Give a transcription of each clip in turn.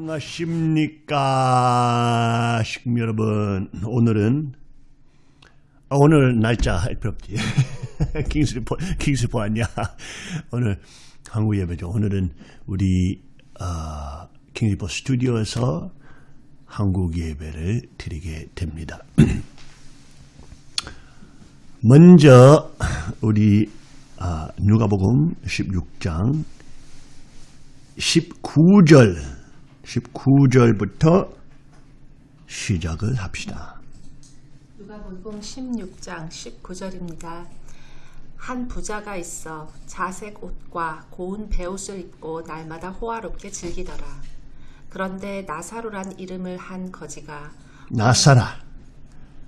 안녕하십니까? 식구 여러분 오늘은 아, 오늘 날짜 할 필요 없지 킹스리포 킹스리포 아니야. 오늘 한국 예배죠. 오늘은 우리 어, 킹스리포 스튜디오에서 한국 예배를 드리게 됩니다. 먼저 우리 아, 누가복음 16장 19절 19절부터 시작을 합시다. 누가복음 16장 19절입니다. 한 부자가 있어 자색 옷과 고운 베옷을 입고 날마다 호화롭게 즐기더라. 그런데 나사로란 이름을 한 거지가 나사라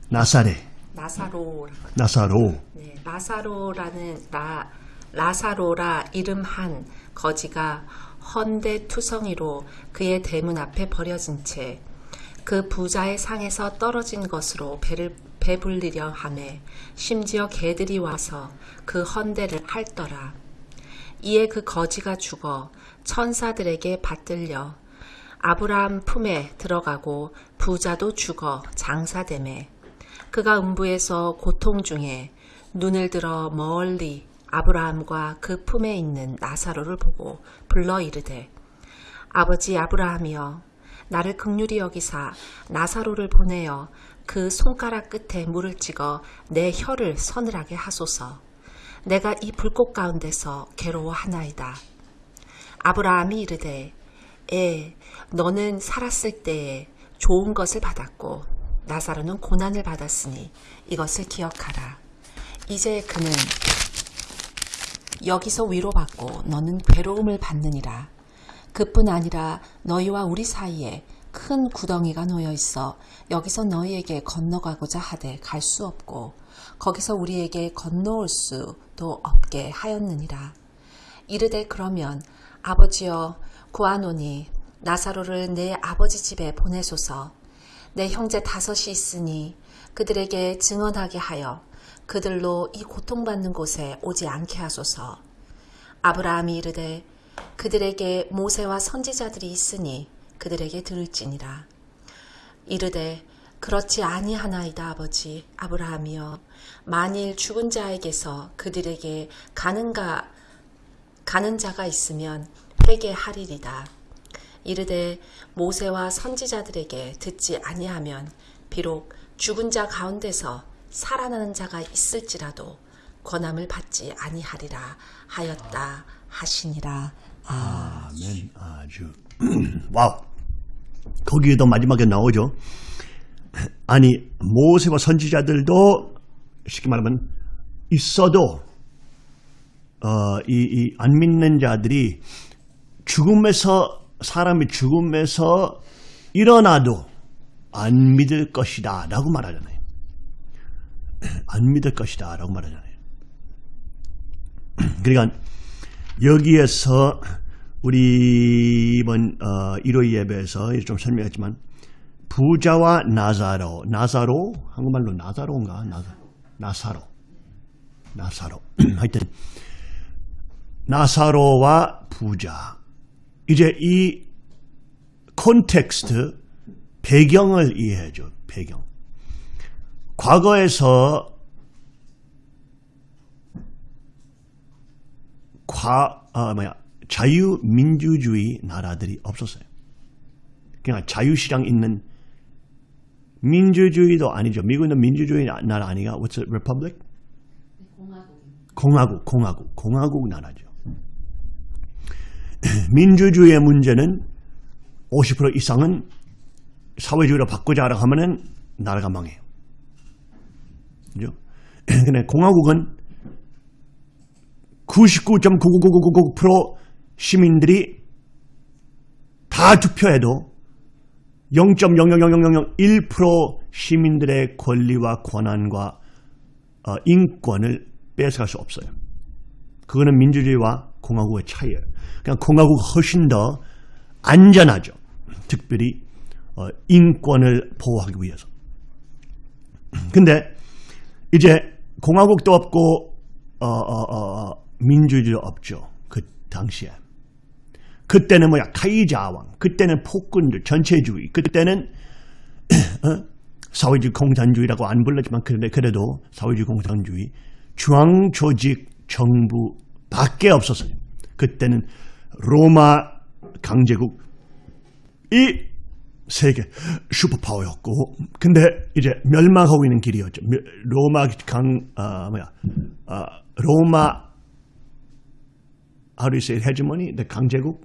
나사레 나사로 나사로 네, 나사로라는 라 라사로라 이름 한 거지가 헌데 투성이로 그의 대문 앞에 버려진 채 그 부자의 상에서 떨어진 것으로 배를 배불리려 하매 심지어 개들이 와서 그 헌대를 핥더라. 이에 그 거지가 죽어 천사들에게 받들려 아브라함 품에 들어가고 부자도 죽어 장사됨에 그가 음부에서 고통 중에 눈을 들어 멀리 아브라함과 그 품에 있는 나사로를 보고 불러 이르되 아버지 아브라함이여 나를 극률히 여기사 나사로를 보내어 그 손가락 끝에 물을 찍어 내 혀를 서늘하게 하소서. 내가 이 불꽃 가운데서 괴로워하나이다. 아브라함이 이르되 에 너는 살았을 때에 좋은 것을 받았고 나사로는 고난을 받았으니 이것을 기억하라. 이제 그는 여기서 위로받고 너는 괴로움을 받느니라. 그뿐 아니라 너희와 우리 사이에 큰 구덩이가 놓여 있어 여기서 너희에게 건너가고자 하되 갈 수 없고 거기서 우리에게 건너올 수도 없게 하였느니라. 이르되 그러면 아버지여 구하노니 나사로를 내 아버지 집에 보내소서 내 형제 다섯이 있으니 그들에게 증언하게 하여 그들로 이 고통받는 곳에 오지 않게 하소서. 아브라함이 이르되 그들에게 모세와 선지자들이 있으니 그들에게 들을지니라. 이르되 그렇지 아니하나이다 아버지 아브라함이여 만일 죽은 자에게서 그들에게 가는가 가는 자가 있으면 회개하리리다. 이르되 모세와 선지자들에게 듣지 아니하면 비록 죽은 자 가운데서 살아나는 자가 있을지라도 권함을 받지 아니하리라 하였다 하시니라. 아. 아멘 아주 와우 거기에도 마지막에 나오죠. 아니 모세와 선지자들도 쉽게 말하면 있어도 어, 이 안 믿는 자들이 죽음에서 사람이 죽음에서 일어나도 안 믿을 것이다 라고 말하잖아요. 안 믿을 것이다 라고 말하잖아요. 그러니까 여기에서 우리 이번 어, 1호 예배에서 좀 설명했지만 부자와 나사로 나사로? 한국말로 나사로인가? 나사, 나사로. 나사로. 하여튼 나사로와 부자. 이제 이 콘텍스트 배경을 이해해줘 배경 과거에서 과, 아, 뭐야, 자유민주주의 나라들이 없었어요. 그냥 자유시장 있는 민주주의도 아니죠. 미국은 민주주의 나라 아니가? What's it? Republic? 공화국, 공화국, 공화국 나라죠. 민주주의의 문제는 50% 이상은 사회주의로 바꾸자라고 하면은 나라가 망해요. 그죠? 근데 공화국은 99.99999% 시민들이 다 투표해도 0.0000001% 시민들의 권리와 권한과 어, 인권을 뺏어갈 수 없어요. 그거는 민주주의와 공화국의 차이예요. 그냥 공화국 훨씬 더 안전하죠. 특별히 어, 인권을 보호하기 위해서. 근데 이제 공화국도 없고 어, 어, 어, 민주주의도 없죠. 그 당시에. 그때는 뭐야 카이자왕, 그때는 폭군들, 전체주의, 그때는 어? 사회주의 공산주의라고 안 불렀지만 그런데 그래도 사회주의 공산주의 중앙조직 정부 밖에 없었어요. 그때는 로마 강제국 이 세계 슈퍼파워였고 근데 이제 멸망하고 있는 길이었죠. 멸- 로마 강 아, 뭐야 아, 로마 say hegemony? the 강제국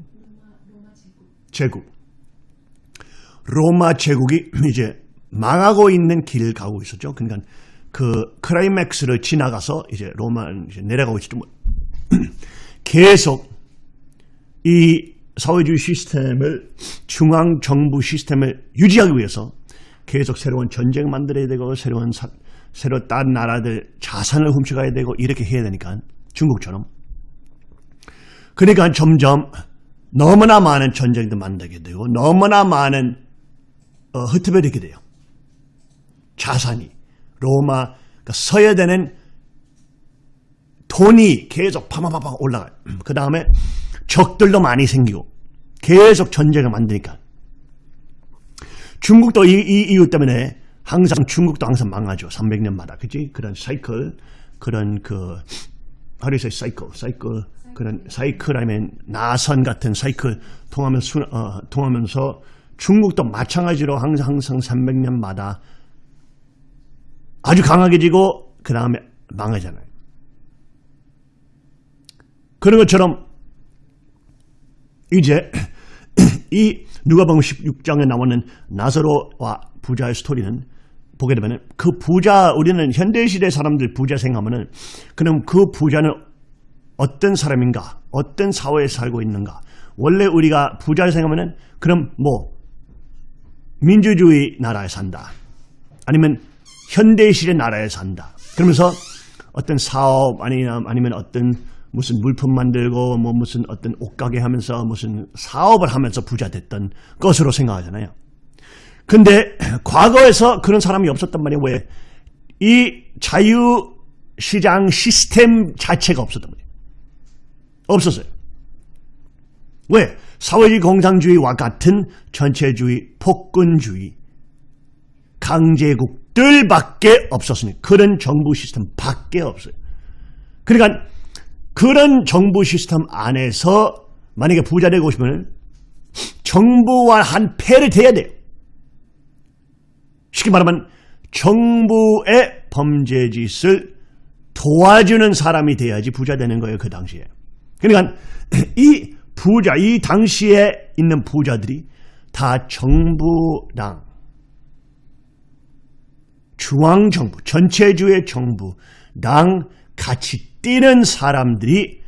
제국 로마 제국이 이제 망하고 있는 길을 가고 있었죠. 그러니까 그 크라이맥스를 지나가서 이제 로마 이제 내려가고 있었죠. 뭐 계속 이 사회주의 시스템을 중앙 정부 시스템을 유지하기 위해서 계속 새로운 전쟁 만들어야 되고 새로운 사, 새로 다른 나라들 자산을 훔쳐가야 되고 이렇게 해야 되니까 중국처럼 그러니까 점점 너무나 많은 전쟁도 만들게 되고 너무나 많은 어, 흩어버리게 돼요. 자산이 로마 그러니까 서야 되는 돈이 계속 파마파파 올라가요. 그 다음에 적들도 많이 생기고 계속 전쟁을 만드니까. 중국도 이, 이 이유 때문에 항상 중국도 항상 망하죠. 300년마다. 그지 그런 사이클 그런 그 하루에서 사이클 사이클? 그런 사이클 아니면 나선 같은 사이클 통하면서 수- 어, 통하면서 중국도 마찬가지로 항상 항상 300년마다 아주 강하게 지고 그 다음에 망하잖아요. 그런 것처럼 이제 이 누가복음 16장에 나오는 나사로와 부자의 스토리는 보게 되면 그 부자 우리는 현대시대 사람들 부자 생각하면은 그럼 그 부자는 어떤 사람인가? 어떤 사회에 살고 있는가? 원래 우리가 부자를 생각하면은 그럼 뭐 민주주의 나라에 산다. 아니면 현대시대 나라에 산다. 그러면서 어떤 사업 아니면 아니면 어떤 무슨 물품 만들고 뭐 무슨 어떤 옷가게 하면서 무슨 사업을 하면서 부자 됐던 것으로 생각하잖아요. 근데 과거에서 그런 사람이 없었단 말이에요. 왜? 이 자유시장 시스템 자체가 없었단 말이에요. 없었어요. 왜? 사회주의 공산주의와 같은 전체주의, 폭군주의, 강제국들밖에 없었으니 그런 정부 시스템 밖에 없어요. 그러니까 그런 정부 시스템 안에서 만약에 부자 되고 싶으면 정부와 한 패를 대야 돼요. 쉽게 말하면 정부의 범죄 짓을 도와주는 사람이 돼야지 부자 되는 거예요. 그 당시에. 그러니까 이 부자, 이 당시에 있는 부자들이 다 정부랑 중앙정부, 전체주의 정부랑 같이 뛰는 사람들이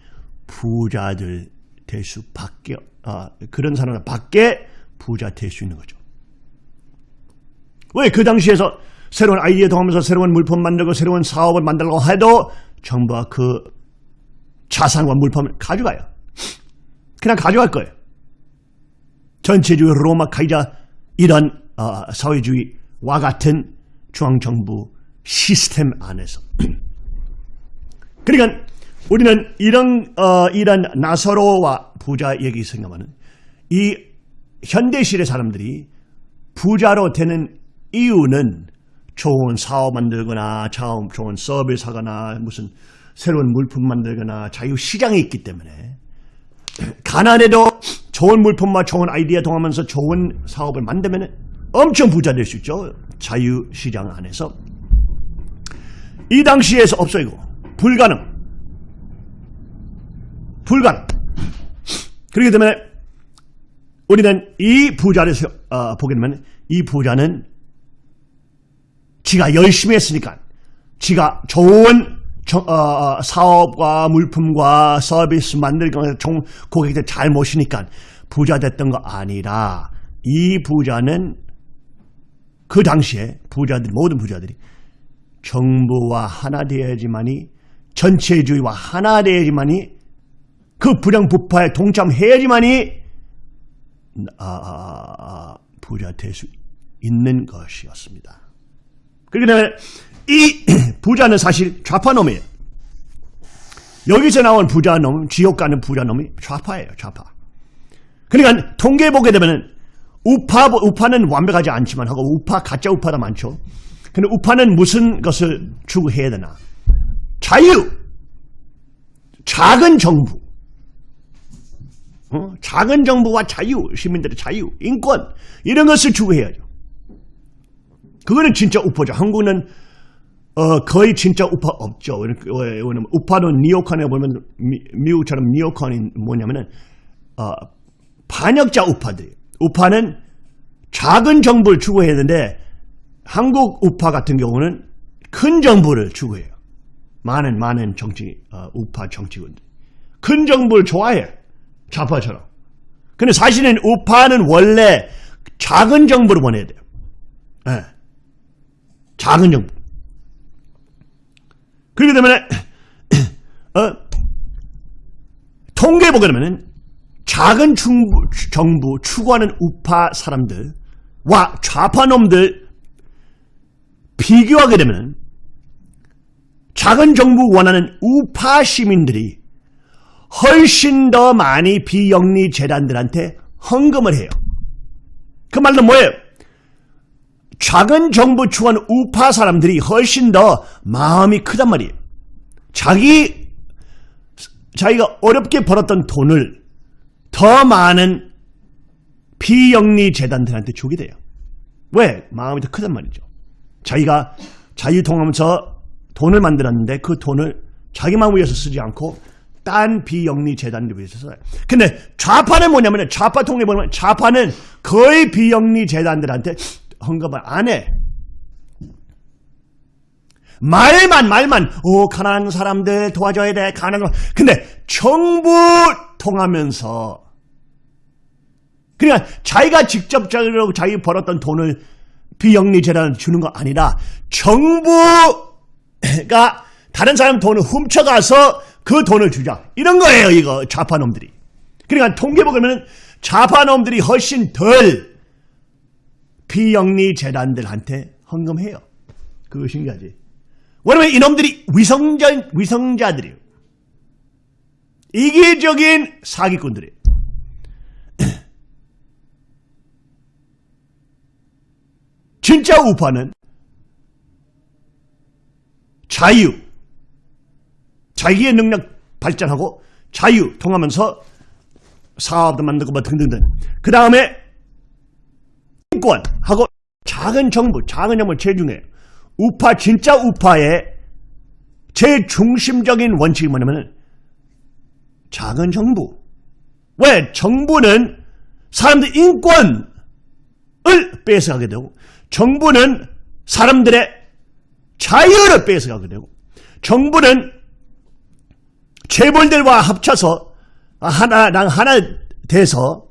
부자들 될 수밖에 아, 그런 사람들 밖에 부자 될 수 있는 거죠. 왜 그 당시에서 새로운 아이디어 통하면서 새로운 물품 만들고 새로운 사업을 만들려고 해도 정부가 그 자산과 물품을 가져가요. 그냥 가져갈 거예요. 전체주의 로마 카이자 이런 어, 사회주의와 같은 중앙정부 시스템 안에서 그러니까 우리는 이런 어, 이런 나사로와 부자 얘기 생각하면 이 현대시대 사람들이 부자로 되는 이유는 좋은 사업 만들거나 좋은, 서비스 하거나 무슨 새로운 물품 만들거나 자유시장이 있기 때문에 가난해도 좋은 물품과 좋은 아이디어 통하면서 좋은 사업을 만들면 엄청 부자 될 수 있죠. 자유시장 안에서. 이 당시에서 없어요. 불가능. 불가능. 그렇기 때문에 우리는 이 부자를 세- 어, 보게 되면 이 부자는 지가 열심히 했으니까 지가 좋은 저- 어, 어, 사업과 물품과 서비스 만들고 고객들 잘 모시니까 부자 됐던 거 아니라 이 부자는 그 당시에 부자들 모든 부자들이 정부와 하나 되어야지만이 전체주의와 하나 되어야지만이 그 불량부파에 동참해야지만이 아, 아, 아, 부자 될 수 있는 것이었습니다. 그렇기 때문에 이 부자는 사실 좌파놈이에요. 여기서 나온 부자놈, 지옥 가는 부자놈이 좌파예요, 좌파. 그러니까 통계 보게 되면은 우파 우파는 완벽하지 않지만 하고 우파 가짜 우파도 많죠. 근데 우파는 무슨 것을 추구해야 되나? 자유, 작은 정부, 어? 작은 정부와 자유, 시민들의 자유, 인권 이런 것을 추구해야죠. 그거는 진짜 우파죠. 한국은 어, 거의 진짜 우파 없죠. 왜냐면 우파는 니오컨에 보면 미, 국처럼 니오컨이 뭐냐면은 어, 반역자 우파들. 우파는 작은 정부를 추구해야 되는데 한국 우파 같은 경우는 큰 정부를 추구해요. 많은 많은 정치 어, 우파 정치군들. 큰 정부를 좋아해. 좌파처럼. 근데 사실은 우파는 원래 작은 정부를 원해야 돼요. 네. 작은 정부. 그렇기 때문에 어, 통계 보게 되면 작은 중부, 정부 추구하는 우파 사람들과 좌파놈들 비교하게 되면 작은 정부 원하는 우파 시민들이 훨씬 더 많이 비영리 재단들한테 헌금을 해요. 그 말은 뭐예요? 작은 정부 추구하는 우파 사람들이 훨씬 더 마음이 크단 말이에요. 자기, 자기가 어렵게 벌었던 돈을 더 많은 비영리 재단들한테 주게 돼요. 왜? 마음이 더 크단 말이죠. 자기가 자유통하면서 돈을 만들었는데 그 돈을 자기만 위해서 쓰지 않고 딴 비영리 재단들 위해서 써요. 근데 좌파는 뭐냐면 좌파 통계 보면 좌파는 거의 비영리 재단들한테 헌금을 안 해. 말만 말만 오 가난한 사람들 도와줘야 돼 가난한 근데 정부 통하면서 그러니까 자기가 직접적으로 자기 벌었던 돈을 비영리 재단을 주는 거 아니라 정부 가 다른 사람 돈을 훔쳐가서 그 돈을 주자 이런 거예요 이거 좌파놈들이 그러니까 통계 보면 좌파놈들이 훨씬 덜 비영리 재단들한테 헌금해요. 그거 신기하지? 왜냐면 이놈들이 위성자, 위성자들이에요. 이기적인 사기꾼들이에요. 진짜 우파는 자유, 자기의 능력 발전하고 자유 통하면서 사업도 만들고 뭐 등등등. 그 다음에 인권하고 작은 정부, 작은 정부 중요해요. 우파, 진짜 우파의 제일 중심적인 원칙이 뭐냐면 작은 정부. 왜? 정부는 사람들 인권을 뺏어가게 되고 정부는 사람들의 자유를 뺏어가게 되고 정부는 재벌들과 합쳐서 하나랑 하나 돼서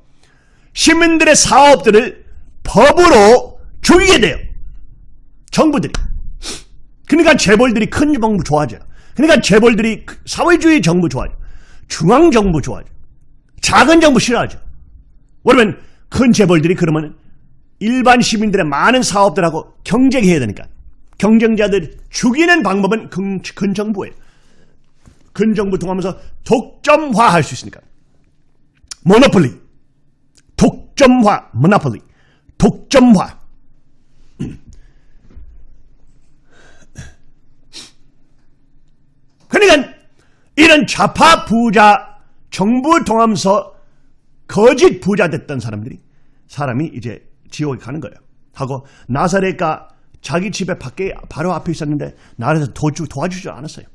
시민들의 사업들을 법으로 죽이게 돼요. 정부들이. 그러니까 재벌들이 큰 정부 좋아하죠. 그러니까 재벌들이 사회주의 정부 좋아하죠. 중앙정부 좋아하죠. 작은 정부 싫어하죠. 왜냐면 큰 재벌들이 그러면 일반 시민들의 많은 사업들하고 경쟁해야 되니까. 경쟁자들 죽이는 방법은 큰, 큰 정부예요. 큰 정부 통하면서 독점화할 수 있으니까. 모노폴리. 독점화, 모노폴리. 독점화. 그러니까 이런 좌파 부자 정부 통하면서 거짓 부자 됐던 사람들이 사람이 이제 지옥에 가는 거예요. 하고 나사렛가 자기 집에 밖에 바로 앞에 있었는데 나라에서 도주, 도와주지 않았어요.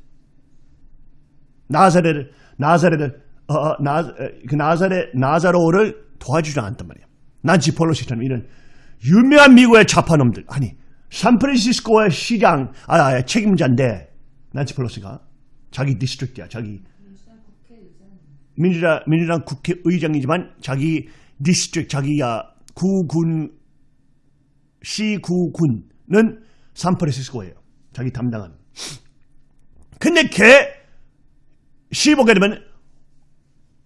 나사렛을 나사렛을 어, 어 나, 그 나사렛 나사로를 도와주지 않았단 말이에요. 낸시 펠로시처럼 이런 유명한 미국의 좌파놈들 아니 샌프란시스코의 시장 아, 아 책임자인데 낸시 펠로시가 자기 district야 자기 민주당 민주당 국회의장이지만 자기 district 자기야 구군 시구군 은 샌프란시스코예요 자기 담당한 근데 걔 시보게 되면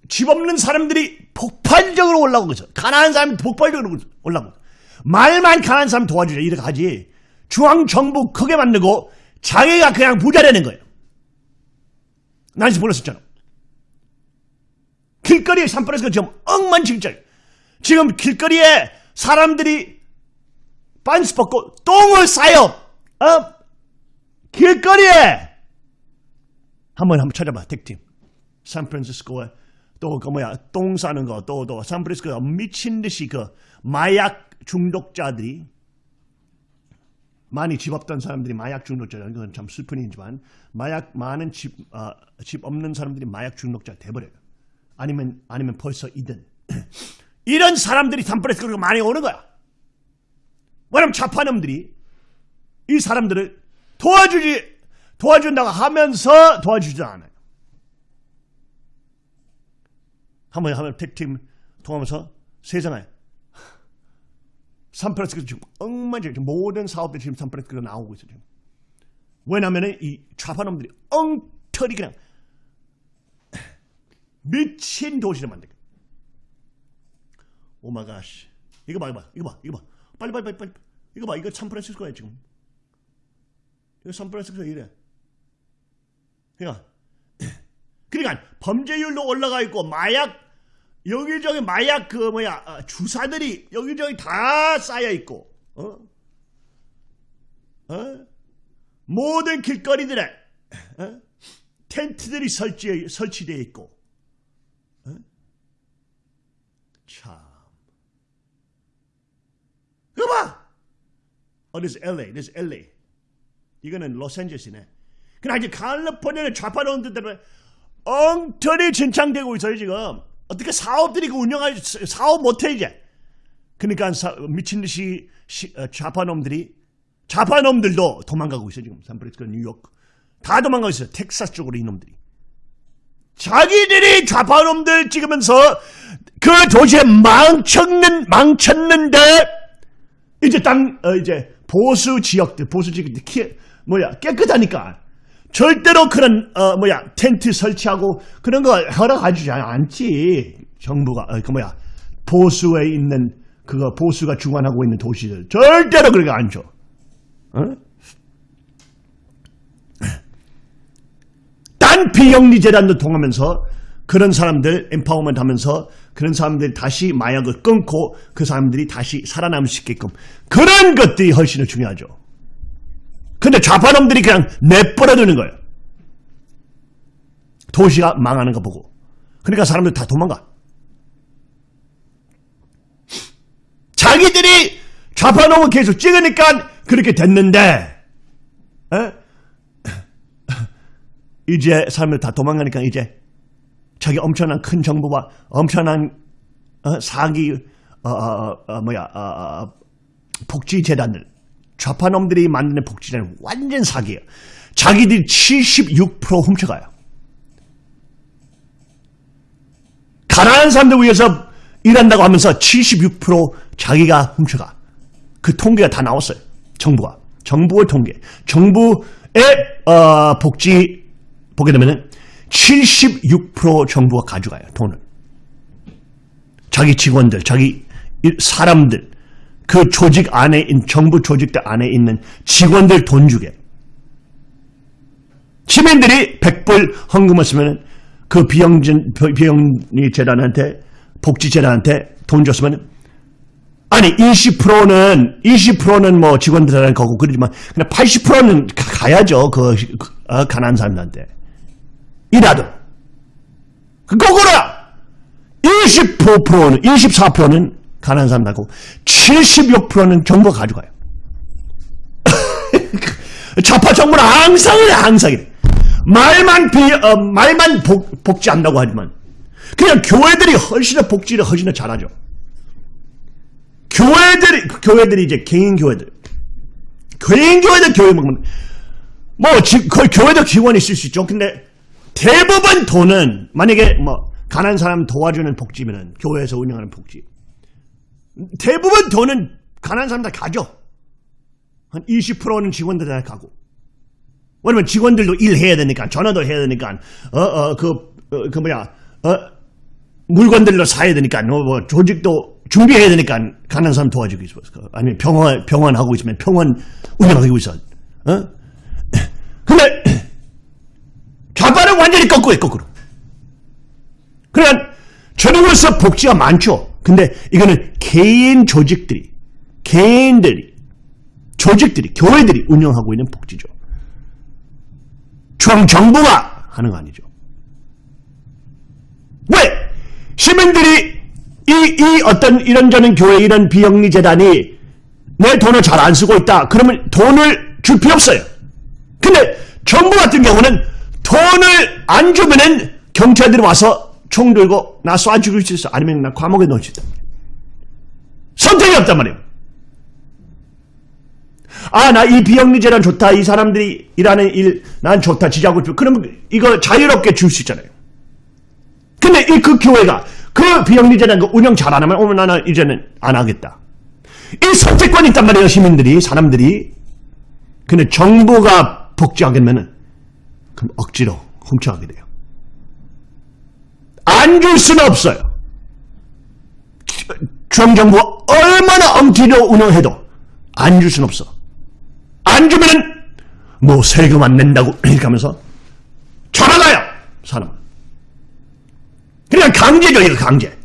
집 없는 사람들이 폭발적으로 올라오고 있어. 가난한 사람이 폭발적으로 올라오고 말만 가난한 사람 도와주자 이렇게 하지. 중앙정부 크게 만들고 자기가 그냥 부자 되는 거예요. 난지 몰랐었잖아. 길거리에 산불에서 지금 엉망진창 지금 길거리에 사람들이 반스 벗고 똥을 싸요. 어? 길거리에 한번 한번 찾아봐 택팀. 샌프란시스코에 또그 뭐야 똥 싸는 거 또또 샌프란시스코 미친 듯이 그 마약 중독자들이 많이 집 없던 사람들이 마약 중독자라는 건참 슬픈 일이지만 마약 많은 집, 어, 집 없는 사람들이 마약 중독자 돼버려요. 아니면 아니면 벌써 이든 이런 사람들이 샌프란시스코로 많이 오는 거야. 왜냐면 좌파놈들이 이 사람들을 도와주지 도와준다고 하면서 도와주지 않아요. 한번 하면 택팀 통하면서 세상에 산프란시스코 지금 엉망진창 모든 사업들이 지금 산프란시스코로 나오고 있어요. 지금. 왜냐면은 이 좌파놈들이 엉터리 그냥 미친 도시를 만들게. 오마가시. 이거 봐, 이거 봐, 이거 봐, 이거 봐. 빨리, 빨리, 빨리, 빨리. 이거 봐, 이거 산프란시스코야 지금. 이거 산프란시스코 이래. 그러니까, 그러니까 범죄율도 올라가 있고 마약 여기저기 마약 그 뭐야 어, 주사들이 여기저기 다 쌓여 있고, 어? 어? 모든 길거리들에 어? 텐트들이 설치 설치되어 있고, 어? 참. 봐! 어, is LA, this is LA. 이거는 로스앤젤레스네. 그러나 이제 칼리포니아는 좌파론들 때문에 엉터리 진창되고 있어요, 지금. 어떻게 사업들이 그 운영할, 사업 못해, 이제. 그러니까 사, 미친 듯이 시, 어, 좌파놈들이, 좌파놈들도 도망가고 있어요, 지금. 샌프란시스코, 뉴욕. 다 도망가고 있어요. 텍사스 쪽으로 이놈들이. 자기들이 좌파놈들 찍으면서 그 도시에 망쳤는, 망쳤는데, 이제 땅, 어, 이제 보수 지역들, 보수 지역들, 키, 뭐야, 깨끗하니까. 절대로 그런, 어, 뭐야, 텐트 설치하고 그런 거 허락하지 않지. 정부가, 어, 그 뭐야, 보수에 있는, 그거, 보수가 주관하고 있는 도시들. 절대로 그렇게 안 줘. 어? 딴 비영리 재단도 통하면서 그런 사람들 empowerment 하면서 그런 사람들이 다시 마약을 끊고 그 사람들이 다시 살아남을 수 있게끔 그런 것들이 훨씬 더 중요하죠. 근데 좌파놈들이 그냥 내버려두는 거예요. 도시가 망하는 거 보고. 그러니까 사람들 다 도망가. 자기들이 좌파놈을 계속 찍으니까 그렇게 됐는데 에? 이제 사람들 다 도망가니까 이제 자기 엄청난 큰 정부와 엄청난 어, 사기 어, 어, 어, 뭐야 어, 어, 복지 재단들 좌파놈들이 만드는 복지 재단 완전 사기예요. 자기들이 76% 훔쳐가요. 가난한 사람들 위해서 일한다고 하면서 76% 자기가 훔쳐가. 그 통계가 다 나왔어요. 정부가. 정부의 통계. 정부의 어, 복지 보게 되면 은 76% 정부가 가져가요, 돈을. 자기 직원들, 자기 사람들, 그 조직 안에, 정부 조직들 안에 있는 직원들 돈 주게. 시민들이 100불 헌금을 쓰면 그 비영진, 비영리 재단한테, 복지 재단한테 돈 줬으면 아니 20%는 20%는 뭐 직원들한테 거고 그러지만 그냥 80%는 가야죠 그 어, 가난한 사람들한테 이라도 거꾸로야 25%는 24%는 가난한 사람하고 76%는 정부가 가져가요. 좌파 정부는 항상 이래 항상 이래. 말만 비, 어, 말만 복, 복지한다고 하지만 그냥 교회들이 훨씬 더 복지를 훨씬 더 잘하죠. 교회들이 교회들이 이제 개인 교회들 개인 교회들 교회 먹으면 뭐 지, 거의 교회도 기관이 있을 수 있죠. 근데 대부분 돈은 만약에 뭐 가난한 사람 도와주는 복지면은 교회에서 운영하는 복지 대부분 돈은 가난한 사람 다 가죠. 한 20%는 직원들한테 가고 왜냐면 직원들도 일해야 되니까 전화도 해야 되니까 어어그 어, 그 뭐야 어 물건들도 사야 되니까 뭐, 뭐 조직도 준비해야 되니까 가난한 사람 도와주고 있어. 아니면 병원 병원 하고 있으면 병원 운영하고 있어. 어? 근데 좌파는 완전히 거꾸로 해, 거꾸로. 그러니까 전국에서 복지가 많죠. 근데 이거는 개인 조직들이, 개인들이, 조직들이, 교회들이 운영하고 있는 복지죠. 중 정부가 하는 거 아니죠. 왜? 시민들이 이, 이 어떤 이런저런 교회 이런 비영리 재단이 내 돈을 잘 안 쓰고 있다. 그러면 돈을 줄 필요 없어요. 근데 정부 같은 경우는 돈을 안 주면은 경찰들이 와서 총 들고 나 쏴 죽일 수 있어. 아니면 나 감옥에 넣을 수 있다. 선택이 없단 말이에요. 아, 나 이 비영리 재단 좋다. 이 사람들이 일하는 일, 난 좋다. 지지하고 싶어. 그러면 이거 자유롭게 줄 수 있잖아요. 근데 이 그 교회가 그 비영리 재단 그 운영 잘 안 하면, 어머, 나는 이제는 안 하겠다. 이 선택권이 있단 말이에요. 시민들이, 사람들이. 근데 정부가 복지하겠면은, 그럼 억지로 훔쳐가게 돼요. 안 줄 수는 없어요. 중앙정부가 얼마나 엄티로 운영해도 안 줄 수는 없어. 안 주면은 뭐 세금 안 낸다고 이렇게 하면서 전화가요 사람. 그냥 강제죠 이거 강제.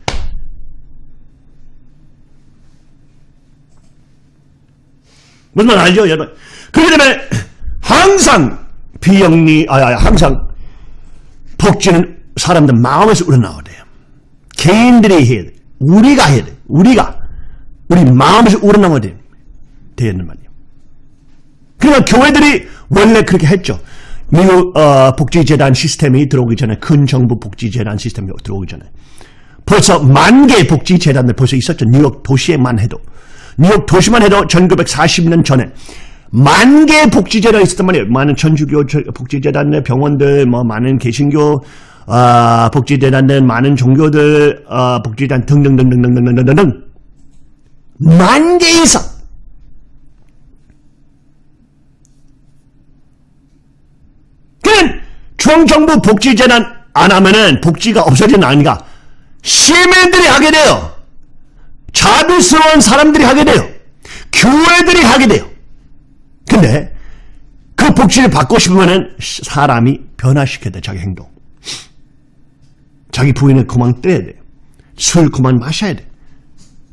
무슨 말 알죠 여러분? 그렇기 때문에 항상 비영리 아, 아 항상 복지는 사람들 마음에서 우러나와야 돼요. 개인들이 해야 돼. 우리가 해야 돼. 우리가 우리 마음에서 우러나와야 돼. 되는 말이에요. 그러니까 교회들이 원래 그렇게 했죠. 미국 어, 복지재단 시스템이 들어오기 전에 큰 정부 복지재단 시스템이 들어오기 전에 벌써 만 개의 복지재단들 벌써 있었죠. 뉴욕 도시에만 해도 뉴욕 도시만 해도 1940년 전에 만 개의 복지재단이 있었단 말이에요. 많은 천주교 복지재단들, 병원들, 뭐 많은 개신교 어, 복지재단들, 많은 종교들 어, 복지재단 등등등등등등등등등 만 개 이상 그는 중앙정부 복지재단 안 하면은 복지가 없어지는 아니가 시민들이 하게 돼요. 자비스러운 사람들이 하게 돼요. 교회들이 하게 돼요. 근데 그 복지를 받고 싶으면은 사람이 변화시켜야 돼, 자기 행동. 자기 부인을 그만 떼야 돼. 술 그만 마셔야 돼.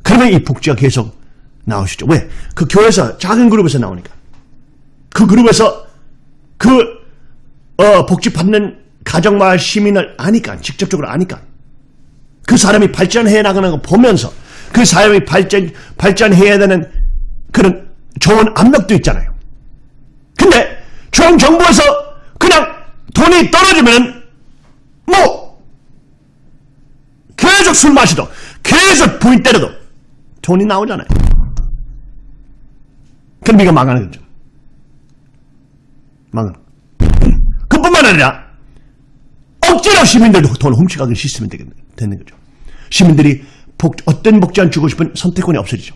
그러면 이 복지가 계속 나오시죠. 왜? 그 교회에서 작은 그룹에서 나오니까. 그 그룹에서 그 어, 복지 받는 가정마을 시민을 아니까 직접적으로 아니까 그 사람이 발전해 나가는 거 보면서 그 사람이 발전 발전해야 되는 그런 좋은 압력도 있잖아요. 근데 중앙정부에서 그냥 돈이 떨어지면 뭐 계속 술 마시도 계속 부인 때려도 돈이 나오잖아요. 그럼 네가 망하는 거죠. 망하는 거. 그뿐만 아니라 억지로 시민들도 돈 훔쳐가는 시스템이 되는 거죠. 시민들이 복, 어떤 복지 안 주고 싶은 선택권이 없어지죠.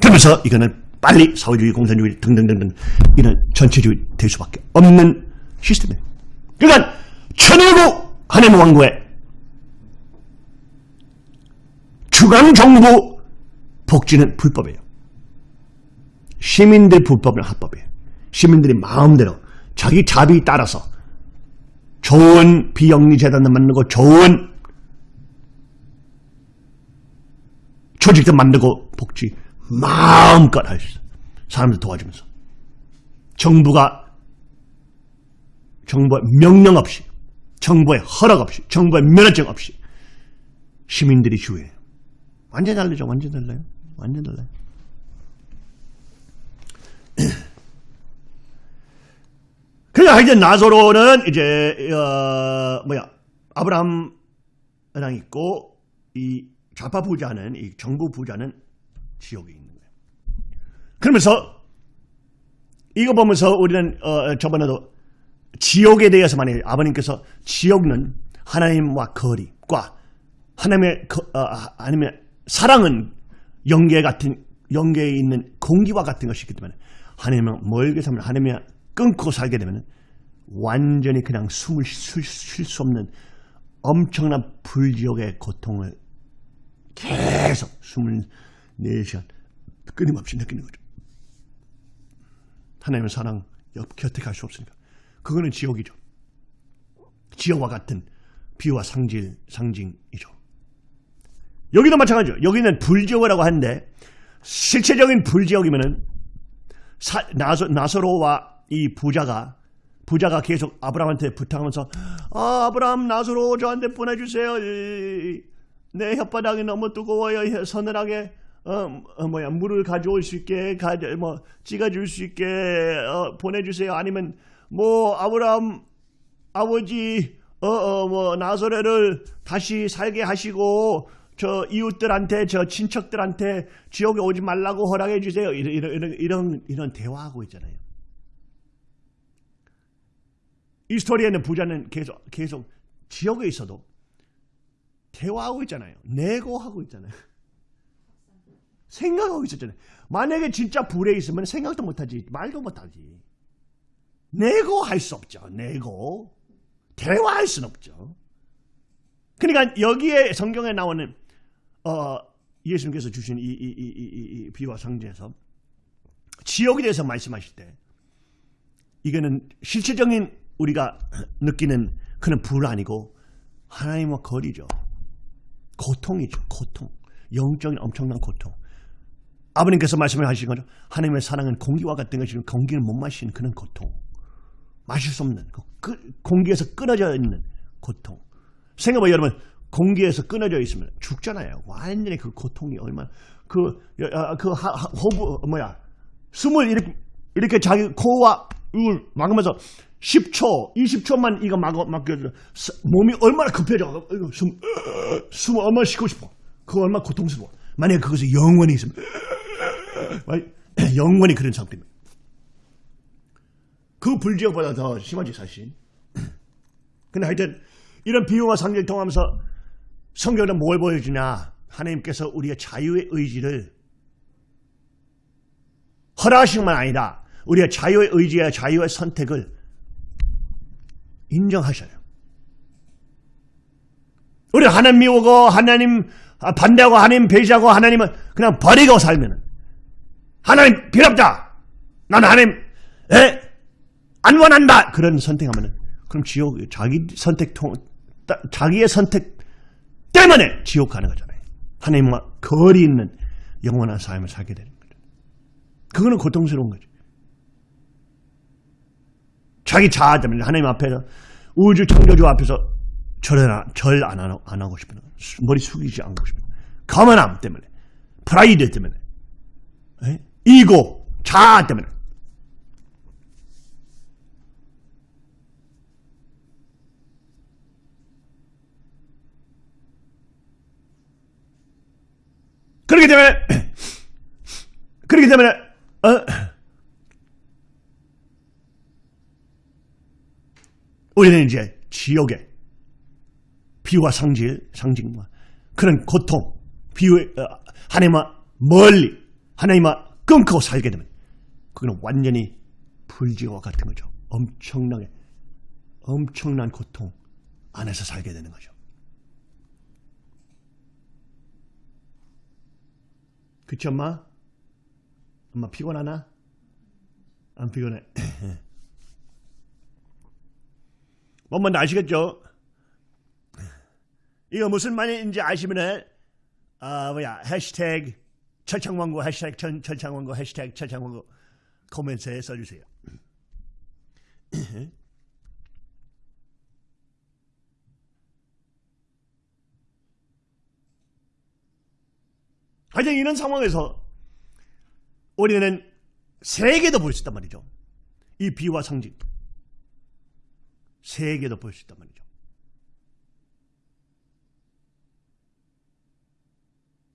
그러면서 이거는 빨리 사회주의, 공산주의 등등등등 이런 전체주의 될 수밖에 없는 시스템이에요. 그러니까 천일구 하나님 왕국의 중앙정부 복지는 불법이에요. 시민들 불법은 합법이에요. 시민들이 마음대로 자기 자비 따라서 좋은 비영리 재단을 만들고 좋은 조직도 만들고 복지 마음껏 할 수 있어. 사람들 도와주면서. 정부가 정부의 명령 없이 정부의 허락 없이 정부의 면허증 없이 시민들이 주해요. 완전 달라죠. 완전 달라요. 완전 달라요. 그러니까 이제 나소로는 이제 어, 뭐야 아브라함랑 있고 이 좌파 부자는 이 정부 부자는 거예요. 그러면서 이거 보면서 우리는 어, 저번에도 지옥에 대해서 많이 아버님께서 지옥은 하나님과 거리과 하나님의 거, 어, 아니면 사랑은 영계 같은 영계에 있는 공기와 같은 것이기 때문에 하나님은 멀게 살면 하나님이 끊고 살게 되면 완전히 그냥 숨을 쉴 수 없는 엄청난 불지옥의 고통을 계속 24시간 끊임없이 느끼는 거죠. 하나님의 사랑 옆 곁에 갈 수 없으니까. 그거는 지옥이죠. 지옥과 같은 비와 상질, 상징이죠. 여기도 마찬가지죠. 여기는 불지옥이라고 하는데 실체적인 불지옥이면은 사, 나소, 나소로와 이 부자가 부자가 계속 아브라함한테 부탁하면서 아 아브라함 나소로 저한테 보내주세요. 이, 내 혓바닥이 너무 뜨거워요. 서늘하게 어, 어, 뭐야 물을 가져올 수 있게 가져 뭐 찍어줄 수 있게 어, 보내주세요. 아니면 뭐 아브라함 아버지 어어뭐 나소레를 다시 살게 하시고 저 이웃들한테 저 친척들한테 지옥에 오지 말라고 허락해 주세요. 이런 이런 이런, 이런 대화하고 있잖아요. 이 스토리에는 부자는 계속 계속 지옥에 있어도 대화하고 있잖아요. 내고하고 있잖아요. 생각하고 있었잖아요. 만약에 진짜 불에 있으면 생각도 못하지, 말도 못하지. 내고 할 수 없죠. 내고. 대화할 수는 없죠. 그러니까 여기에 성경에 나오는 어, 예수님께서 주신 이, 이, 이, 이, 이 비와 상제에서 지옥에 대해서 말씀하실 때 이거는 실체적인 우리가 느끼는 그런 불 아니고 하나님과 거리죠. 고통이죠. 고통. 영적인 엄청난 고통. 아버님께서 말씀을 하신 거죠. 하나님의 사랑은 공기와 같은 것이면 공기를 못 마시는 그런 고통. 마실 수 없는 그 공기에서 끊어져 있는 고통. 생각해봐 여러분 공기에서 끊어져 있으면 죽잖아요. 완전히 그 고통이 얼마나 그그 그 호부 뭐야 숨을 이렇게 이렇게 자기 코와 입을 막으면서 10초, 20초만 이거 막 막혀줘 몸이 얼마나 급해져. 숨 숨 얼마나 쉬고 싶어. 그거 얼마나 고통스러워. 만약에 그것이 영원히 있으면 영원히 그런 상태입니다. 그 불지옥보다 더 심하지 사실. 근데 하여튼 이런 비유와 상징을 통하면서 성경은 뭘 보여주냐 하나님께서 우리의 자유의 의지를 허락하신 만 아니라 우리의 자유의 의지와 자유의 선택을 인정하셔요. 우리 하나님 미우고 하나님 반대하고 하나님 배제하고 하나님은 그냥 버리고 살면 하나님 필요 없다. 나는 하나님 에? 안 원한다. 그런 선택하면 그럼 지옥 자기 선택 통 자기의 선택 때문에 지옥 가는 거잖아요. 하나님과 거리 있는 영원한 삶을 살게 되는 거죠. 그거는 고통스러운 거죠. 자기 자아 때문에 하나님 앞에서 우주 창조주 앞에서 절안 안 하고 싶은 머리 숙이지 않고 싶은 거만함 때문에 프라이드 때문에 에? 이고 자아 때문에. 그렇기 때문에 그렇기 때문에 어, 우리는 이제 지옥의 비와 상질, 상징과 그런 고통, 비유 어, 하나님과 멀리 하나님과 끊고 살게 되면 그거는 완전히 불지와 같은 거죠. 엄청나게 엄청난 고통 안에서 살게 되는 거죠. 그치 엄마? 엄마 피곤하나? 안 피곤해. 뭔 아시겠죠? 이거 무슨 말인지 아시면은 아 뭐야 해시태그 철창왕고 해시태그 천, 철창왕고 해시태그 철창왕고 코멘트에 써주세요. 하여튼 이런 상황에서 우리는 세계도 볼 수 있단 말이죠. 이 비와 상징. 세계도 볼 수 있단 말이죠.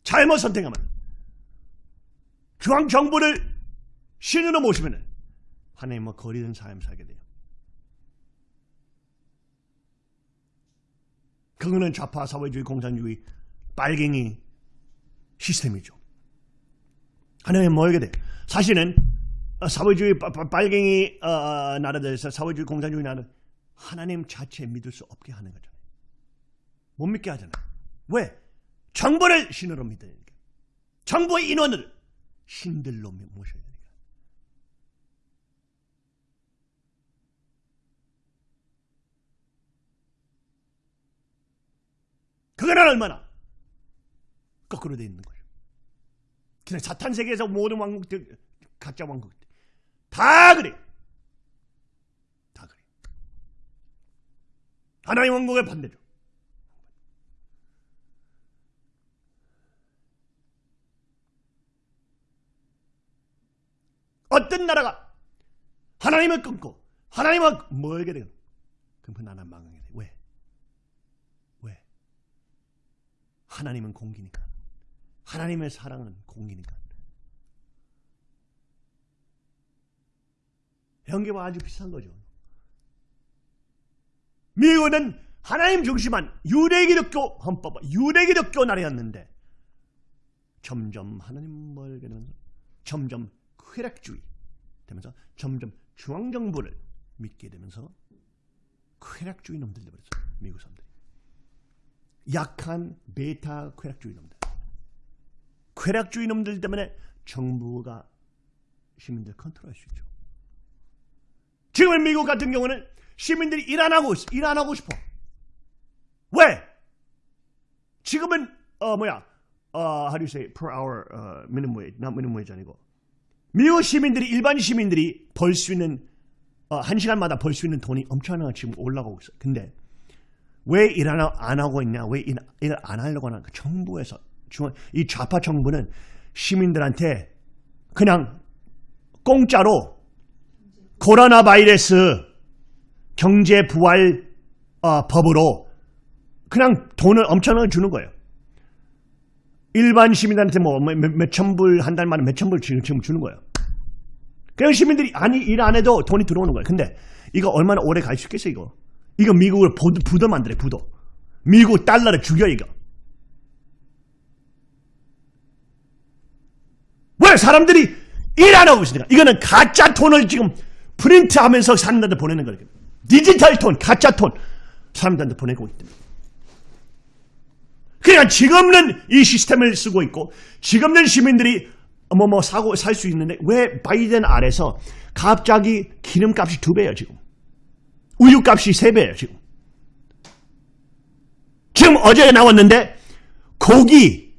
잘못 선택하면 중앙 정부를 신으로 모시면 하나님과 거리된 삶 살게 돼요. 그거는 좌파 사회주의 공산주의 빨갱이 시스템이죠. 하나님 뭐하게 돼? 사실은 사회주의 빨갱이 어, 어, 나라들에서 사회주의 공산주의 나라 하나님 자체 믿을 수 없게 하는 거잖아요. 못 믿게 하잖아요. 왜? 정보를 신으로 믿으니까. 정보의 인원을 신들로 모셔야 되니까. 그거는 얼마나 거꾸로 돼 있는 거죠. 그냥 사탄 세계에서 모든 왕국들 가짜 왕국들 다 그래. 다 그래. 하나님 왕국의 반대죠. 어떤 나라가 하나님을 끊고 하나님을 멀게 되면 그럼 그 나라는 망하게 돼. 왜? 왜? 하나님은 공기니까. 하나님의 사랑은 공기니까. 연계와 아주 비슷한 거죠. 미국은 하나님 중심한 유대기독교 헌법, 유대기독교 나라였는데 점점 하나님 멀게 되면서 점점 쾌락주의 되면서 점점 중앙정부를 믿게 되면서 쾌락주의 놈들 되버렸어요. 미국 사람들이. 약한 베타 쾌락주의 놈들. 쾌락주의 놈들 때문에 정부가 시민들 컨트롤할 수 있죠. 지금 미국 같은 경우는 시민들이 일 안 하고. 일 안 하고 싶어. 왜? 지금은 어 뭐야? 어 how do you say per hour uh, minimum wage, not minimum wage 아니고 미국 시민들이 일반 시민들이 벌 수 있는 어, 한 시간마다 벌 수 있는 돈이 엄청나게 지금 올라가고 있어요. 근데 왜 일 안 하고 있냐? 왜 일 안 하려고? 그 정부에서 이 좌파 정부는 시민들한테 그냥 공짜로 코로나 바이러스 경제 부활 어, 법으로 그냥 돈을 엄청나게 주는 거예요. 일반 시민들한테 뭐 몇천 불 한 달 만에 몇천 불 지금, 주는 거예요. 그냥 시민들이 아니 일 안 해도 돈이 들어오는 거예요. 근데 이거 얼마나 오래 갈 수 있겠어 이거. 이거 미국을 부도, 만들어 부도. 미국 달러를 죽여 이거. 왜 사람들이 일 안 하고 있으니까 이거는 가짜 돈을 지금 프린트하면서 사람들한테 보내는 거예요. 디지털 돈, 가짜 돈 사람들한테 보내고 때문에. 그러니까 지금은 이 시스템을 쓰고 있고 지금은 시민들이 뭐뭐 사고 살 수 있는데 왜 바이든 아래서 갑자기 기름값이 두 배예요 지금 우유값이 세 배예요 지금 지금 어제 나왔는데 고기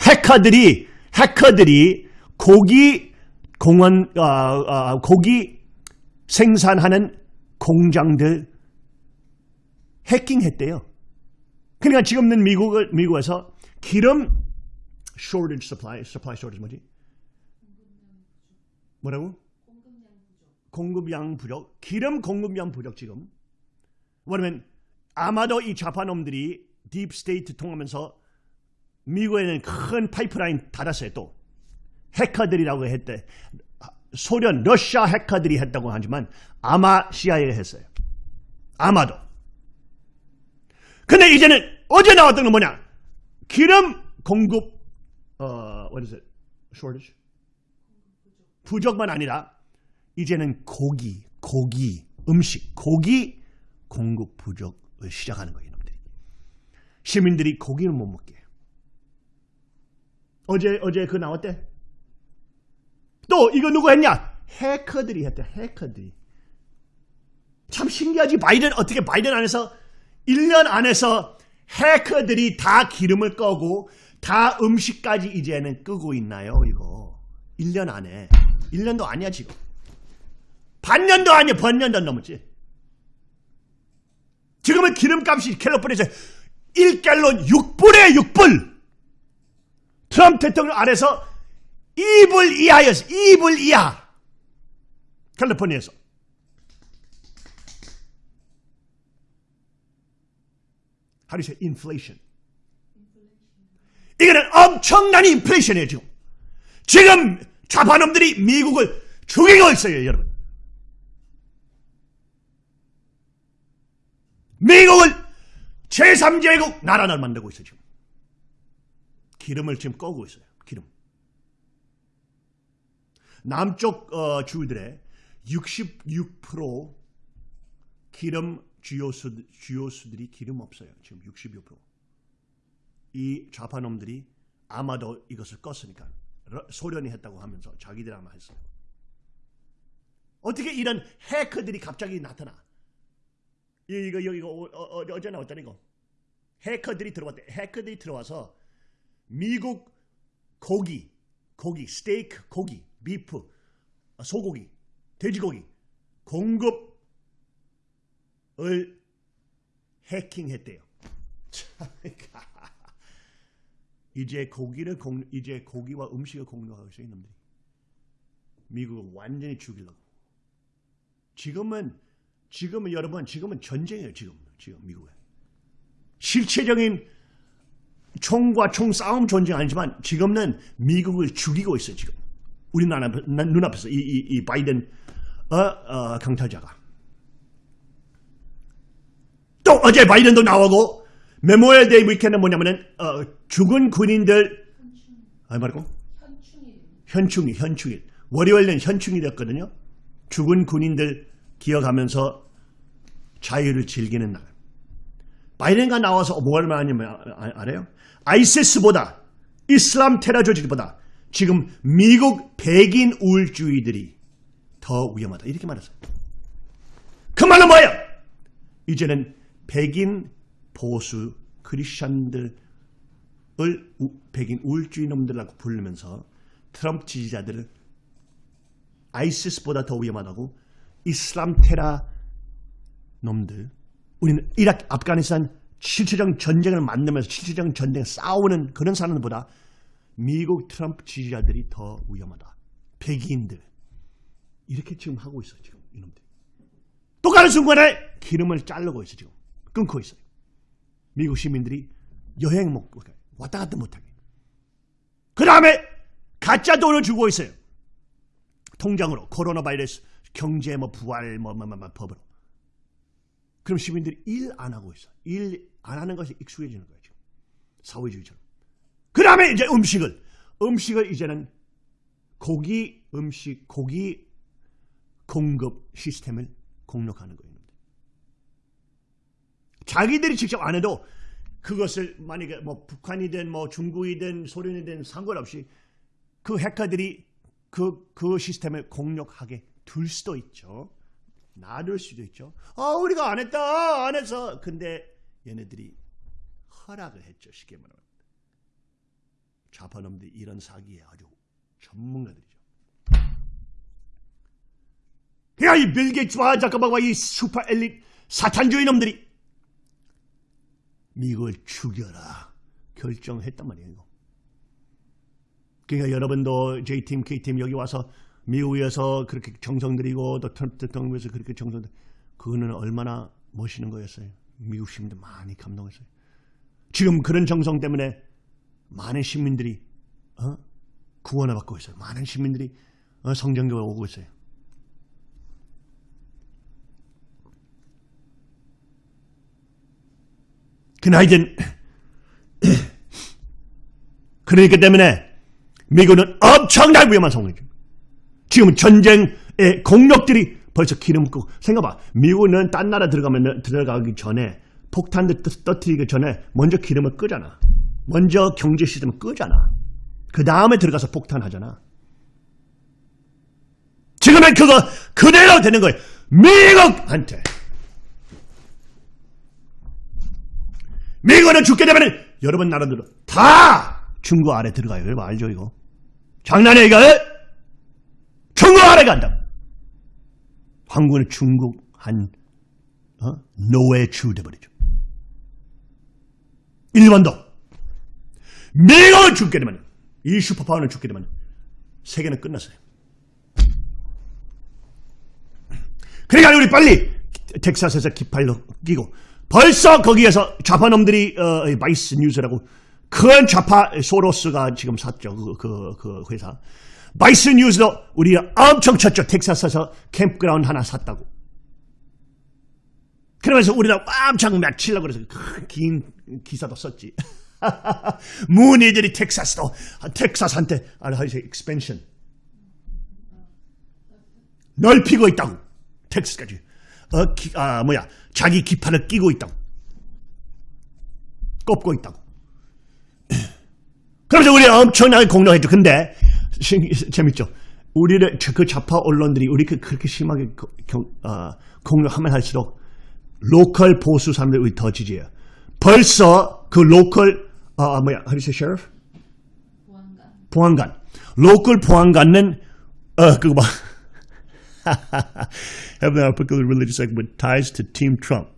해커들이 해커들이 고기 공원 어, 어, 고기 생산하는 공장들 해킹했대요. 그러니까 지금은 미국을 미국에서 기름 shortage supply, supply shortage 뭐지? 뭐라고? 공급량 부족. 기름 공급량 부족 지금. 왜냐면 아마도 이 좌파놈들이 deep state 통하면서 미국에는 큰 파이프라인 닫았어요 또. 해커들이라고 했대. 소련, 러시아 해커들이 했다고 하지만 아마 CIA가 했어요. 아마도. 근데 이제는 어제 나왔던 건 뭐냐? 기름 공급 어, what is it? shortage? 부족만 아니라 이제는 고기, 고기, 음식, 고기 공급 부족을 시작하는 거예요, 이놈들이. 시민들이 고기를 못 먹게 해요. 어제 어제 그 나왔대. 또 이거 누구 했냐? 해커들이 했대. 해커들이. 참 신기하지. 바이든 어떻게 바이든 안에서 1년 안에서 해커들이 다 기름을 꺼고 다 음식까지 이제는 끄고 있나요? 이거? 1년 안에. 1년도 아니야 지금. 반년도 아니야 반년도 넘었지. 지금은 기름값이 캘리포니아에서 1갤론 6불에 6불! 트럼프 대통령 아래서 2불 이하였어 2불 이하! 캘리포니아에서 How do you say inflation? 이거는 엄청난 인플레이션이에요 지금. 지금 좌파놈들이 미국을 죽이고 있어요 여러분. 미국을 제3제국 나라를 만들고 있어요 지금. 기름을 지금 꺼고 있어요. 기름. 남쪽 어, 주들의 66% 기름 주요수, 주요수들이 기름 없어요. 지금 66%. 이 좌파놈들이 아마도 이것을 껐으니까 소련이 했다고 하면서 자기들 아마 했어요. 어떻게 이런 해커들이 갑자기 나타나? 이거 여기 이거 어, 어, 어제 나왔잖아 이거. 해커들이 들어왔대. 해커들이 들어와서 미국 고기, 고기, 스테이크, 고기, 비프, 아, 소고기, 돼지고기 공급 을 해킹했대요. 이제 고기를 공, 이제 고기와 음식을 공유하고 있어요, 이놈들이. 미국을 완전히 죽이려고. 지금은 지금은 여러분 지금은 전쟁이에요, 지금 지금 미국에. 실체적인 총과 총 싸움 전쟁 아니지만 지금은 미국을 죽이고 있어요, 지금. 우리나라 눈앞에서 이, 이, 이 바이든 어, 어, 강탈자가. 또 어제 바이든도 나오고 Memorial Day weekend은 뭐냐면은 어, 죽은 군인들 아 말고 현충일 현충일 월요일은 현충일이었거든요. 죽은 군인들 기억하면서 자유를 즐기는 날. 바이든가 나와서 뭘 말하냐면 아- 알아요? 아이시스보다 이슬람 테러 조직보다 지금 미국 백인 우울주의들이 더 위험하다 이렇게 말했어요. 그 말은 뭐예요? 이제는 백인 보수 크리스천들을 우- 백인 우울주의 놈들이라고 부르면서 트럼프 지지자들을 아이시스보다 더 위험하다고 이슬람 테러 놈들 우리는 이라크, 아프가니스탄 실체적 전쟁을 만들면서 실체적 전쟁 싸우는 그런 사람들보다 미국 트럼프 지지자들이 더 위험하다. 백인들 이렇게 지금 하고 있어 지금 이놈들. 또 가는 순간에 기름을 자르고 있어 지금 끊고 있어요. 미국 시민들이 여행 못 가게 왔다 갔다 못하게. 그 다음에 가짜 돈을 주고 있어요. 통장으로 코로나 바이러스 경제 뭐 부활 뭐, 뭐, 뭐, 뭐 법으로. 그럼 시민들이 일 안 하고 있어. 일 안 하는 것이 익숙해지는 거예요. 지금. 사회주의처럼. 그 다음에 이제 음식을. 음식을 이제는 고기 음식, 고기 공급 시스템을 공략하는 거예요. 자기들이 직접 안 해도 그것을 만약에 뭐 북한이든 뭐 중국이든 소련이든 상관없이 그 해커들이 그, 그 시스템을 공략하게 둘 수도 있죠. 놔둘 수도 있죠. 아, 우리가 안 했다, 안 했어. 근데 얘네들이 허락을 했죠. 쉽게 말하면. 좌파놈들이 이런 사기에 아주 전문가들이죠. 야, 이 빌 게이츠와 잠깐만과 이 슈퍼 엘리트 사탄주의 놈들이 미국을 죽여라 결정했단 말이에요. 그러니까 여러분도 J팀, K팀 여기 와서 미국에서 그렇게 정성 들이고 또 트럼프 대통령에서 그렇게 정성 들 그거는 얼마나 멋있는 거였어요. 미국 시민들 많이 감동했어요. 지금 그런 정성 때문에 많은 시민들이 어? 구원을 받고 있어요. 많은 시민들이 어, 성전교회 오고 있어요. 그나이든 그러기 때문에 미국은 엄청나게 위험한 상황이죠. 지금 전쟁의 공력들이 벌써 기름 붓고 생각봐 미국은 딴 나라 들어가면 들어가기 전에 폭탄들 떠- 떠뜨리기 전에 먼저 기름을 끄잖아. 먼저 경제 시스템을 끄잖아. 그 다음에 들어가서 폭탄하잖아. 지금은 그거 그대로 되는 거예요. 미국한테. 미국은 죽게 되면 여러분 나라들은 다 중국 아래 들어가요. 여러분 알죠 이거? 장난이야 이거? 중국 아래 간다. 한국은 중국 한 어? 노예주 돼버리죠. 일본도 미국은 죽게 되면 이 슈퍼파워는 죽게 되면 세계는 끝났어요. 그러니까 우리 빨리 텍사스에서 깃발로 끼고 벌써 거기에서 좌파놈들이 어, Vice News라고 큰 좌파 소로스가 지금 샀죠 그, 그, 그 회사. 마이스 뉴스도 우리가 엄청 쳤죠. 텍사스에서 캠프그라운드 하나 샀다고. 그러면서 우리가 엄청 막 치려고 그래서 큰긴 기사도 썼지. 문희들이 텍사스도 텍사스한테 아, 하이세 익스펜션 넓히고 있다고. 텍스까지 어, 기, 아 뭐야. 자기 기판을 끼고 있다고. 꼽고 있다고. 그러면서 우리 엄청나게 공격했죠. 근데 신- 재밌죠. 우리를 저- 그 좌파 언론들이 우리 그 그렇게 심하게 어, 공격하면 할수록 local 보수 사람들이 우리 더 지지해요. 벌써 그 local 아 뭐야. How do you say sheriff? 보안관. local 보안관은 어 그거 봐. have a particular religious segment ties to Team Trump.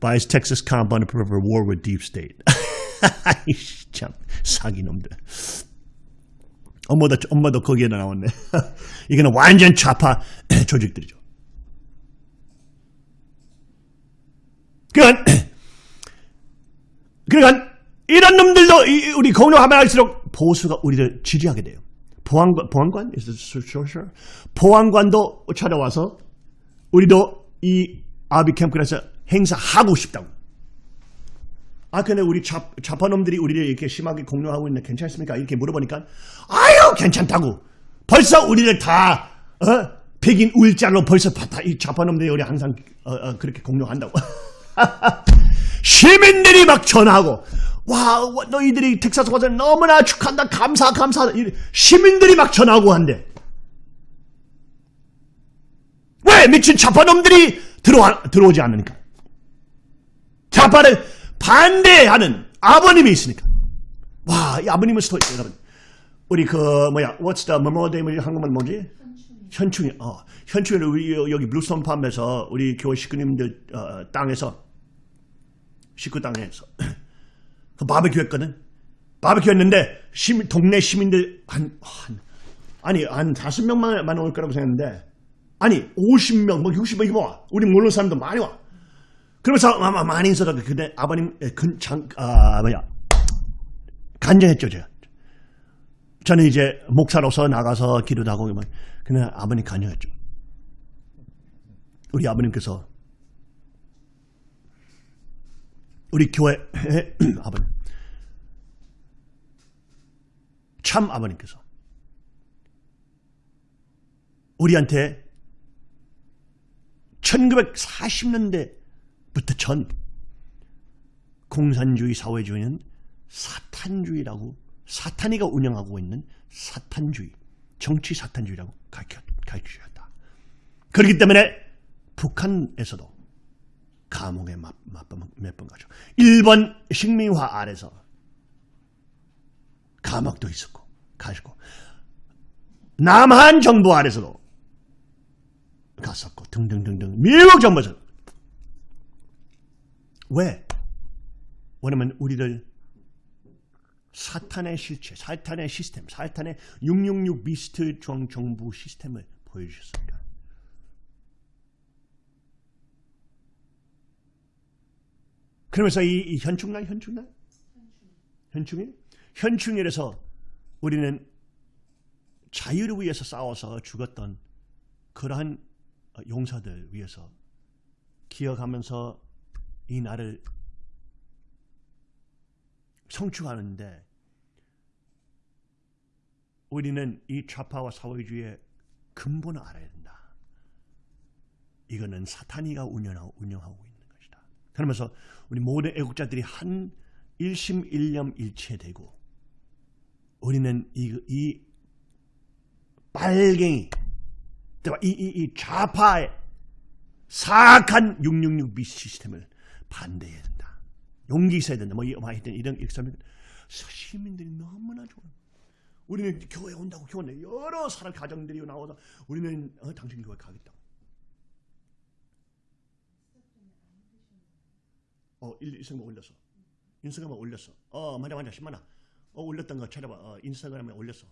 buys Texas compound to prepare for war with deep state. 참 사기놈들. 엄마도 엄마도 거기에 나왔네. 이거는 완전 좌파 조직들이죠. 그러니까 그러니까 이런 놈들도 이- 우리 공룡하면 할수록 보수가 우리를 지지하게 돼요. 보안관 보안관 is so- so sure? 보안관도 찾아와서 우리도 이 아비 캠프에서 행사하고 싶다고. 아 근데 우리 좌, 좌파놈들이 우리를 이렇게 심하게 공룡하고 있는데 괜찮습니까? 이렇게 물어보니까 아유 괜찮다고. 벌써 우리를 다 어? 백인 우일자로 벌써 다이 좌파놈들이 우리 항상 어, 어, 그렇게 공룡한다고. 시민들이 막 전화하고 와 와, 너희들이 텍사스 와서 너무나 축하한다 감사 감사 이 시민들이 막 전화하고 한대 왜 미친 좌파놈들이 들어와, 들어오지 않으니까? 좌파를 반대하는 아버님이 있으니까. 와 이 아버님은 스토리 여러분. 우리 그 뭐야 What's the Memorial Day 한국말 뭐지? 현충일. 어 현충일 우리 여기 블루스톤 팜에서 우리 교회 식구님들 어, 땅에서 식구 땅에서. 그 바베큐 했거든. 바베큐 했는데 시민, 동네 시민들 한, 한 아니 한 다섯 명만 올 거라고 생각했는데 아니 50명 뭐 60명 이거 와. 우리 모르는 사람도 많이 와. 그러면서 아마 많이 있어도 근데 아버님 근장 아 뭐야 간증했죠 제가. 저는 이제 목사로서 나가서 기도도 하고 막 근데 아버님 간증했죠. 우리 아버님께서 우리 교회 아버님 참 아버님께서 우리한테 1940년대부터 전 공산주의 사회주의는 사탄주의라고 사탄이가 운영하고 있는 사탄주의 정치 사탄주의라고 가르쳐, 가르치셨다. 그렇기 때문에 북한에서도 감옥에 몇번 가죠. 일본 식민화 아래서 감옥도 있었고 가시고 남한 정부 아래서도 갔었고 등등등등 정부에서 왜? 왜냐면 우리를 사탄의 실체, 사탄의 시스템, 사탄의 666 미스트 정 정부 시스템을 보여주셨습니다. 그러면서 이, 이 현충날, 현충날? 현충일? 현충일에서 우리는 자유를 위해서 싸워서 죽었던 그러한 용사들 위해서 기억하면서 이 날을 성취하는데 우리는 이 좌파와 사회주의의 근본을 알아야 된다. 이거는 사탄이가 운영하고, 운영하고 있는 것이다. 그러면서 우리 모든 애국자들이 한 일심 일념 일체되고 우리는 이, 이 빨갱이 이, 이, 이 좌파의 사악한 666 미스 시스템을 반대해야 된다. 용기 있어야 된다. 뭐, 뭐 하여튼 이런 익사면 시민들이 너무나 좋아. 우리는 교회 온다고 교회 여러 사람 가정들이 나와서 우리는 어, 당신 교회 가겠다고. 어, 인스타그램 올렸어. 인스타그램에 올렸어. 어, 맞아, 맞아, 10만원. 어, 올렸던 거 찾아봐. 어, 인스타그램에 올렸어.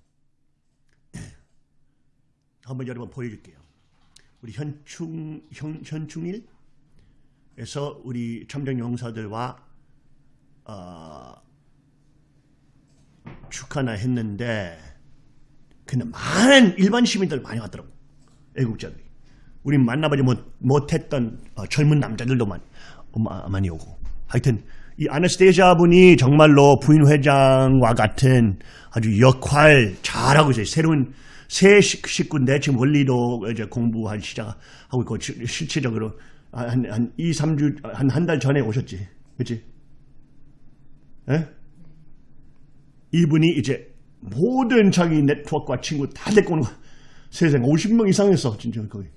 한번 여러분 보여줄게요. 우리 현충, 현, 현충일에서 우리 참정 용사들과 어, 축하나 했는데 근데 많은 일반 시민들 많이 왔더라고. 애국자들이. 우리 만나보지 못, 못했던 어, 젊은 남자들도 많이, 어, 많이 오고. 하여튼 이 아나스테이자 분이 정말로 부인 회장과 같은 아주 역할 잘하고 있어요. 새로운 새 식구인데 지금 원리도 이제 공부한 시작하고 있고 실체적으로 한, 한 2, 3주, 한 한 달 전에 오셨지. 그치? 에? 이분이 이제 모든 자기 네트워크와 친구 다 데리고 오는 거야. 세상에 50명 이상 했어. 진짜 거기.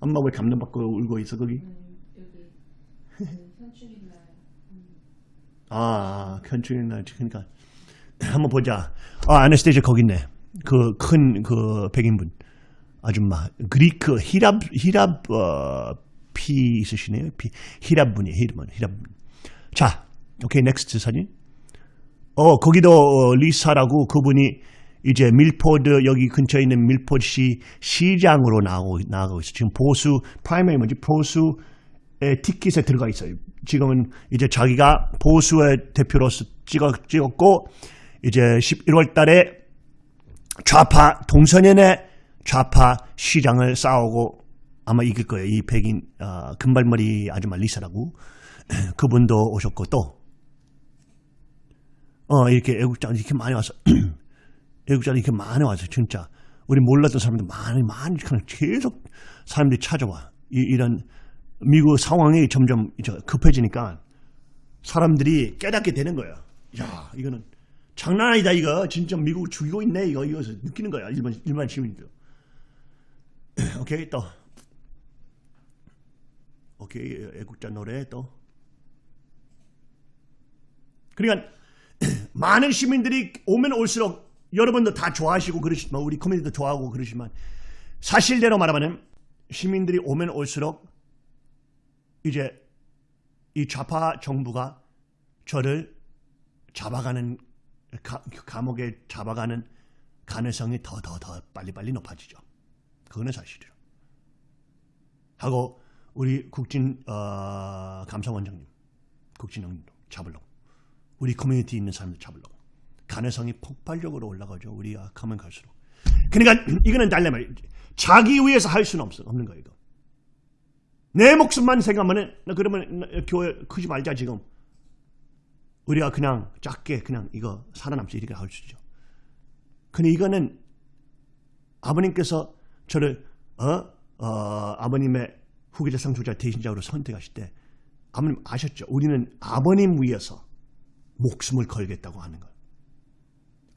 엄마 왜 감동받고 울고 있어 거기? 아, 현충일 날 그러니까 한번 보자. 아, 아네스테이저 거기 있네. 그큰그 백인분 아줌마 그리크 히랍 히랍 어, 피 있으시네요. 피 히랍 분이에요. 히랍 히랍 분. 자, 오케이 넥스트 사진. 어 거기도 어, 리사라고 그분이 이제 밀포드 여기 근처에 있는 밀포드시 시장으로 나오고 나가고 있어. 지금 보수 프라이머리 뭐지 보수 의 티켓에 들어가 있어요. 지금은 이제 자기가 보수의 대표로서 찍어 찍었고 이제 11월 달에 좌파 동서년의 좌파 시장을 싸우고 아마 이길 거예요. 이 백인 어, 금발머리 아줌마 리사라고 그분도 오셨고 또 어, 이렇게 애국자 이렇게 많이 와서 애국자 이렇게 많이 와서 진짜 우리 몰랐던 사람들 많이 많이 그냥 계속 사람들이 찾아와 이, 이런 미국 상황이 점점 급해지니까 사람들이 깨닫게 되는 거예요. 야 이거는 장난 아니다 이거. 진짜 미국 죽이고 있네 이거. 이거 느끼는 거야 일반 일반 시민들. 오케이 또. 오케이 애국자 노래 또. 그러니까 많은 시민들이 오면 올수록 여러분도 다 좋아하시고 그러시지만 우리 커뮤니티도 좋아하고 그러시지만 사실대로 말하면 시민들이 오면 올수록 이제 이 좌파 정부가 저를 잡아가는 가, 감옥에 잡아가는 가능성이 더 더 더 빨리빨리 높아지죠. 그거는 사실이죠. 하고 우리 국진 어, 감사원장님, 국진형님도 잡으려고 우리 커뮤니티 있는 사람들 잡으려고 가능성이 폭발적으로 올라가죠. 우리가 가면 갈수록. 그러니까 이거는 달래마 자기 위해서 할 수는 없어 없는 거예요. 이거. 내 목숨만 생각하면은 그러면 교회 크지 말자 지금. 우리가 그냥 작게 그냥 이거 살아남지 이렇게 할 수 있죠. 근데 이거는 아버님께서 저를 어? 어 아버님의 후계자 상속자 대신자로 선택하실 때 아버님 아셨죠? 우리는 아버님 위해서 목숨을 걸겠다고 하는 것.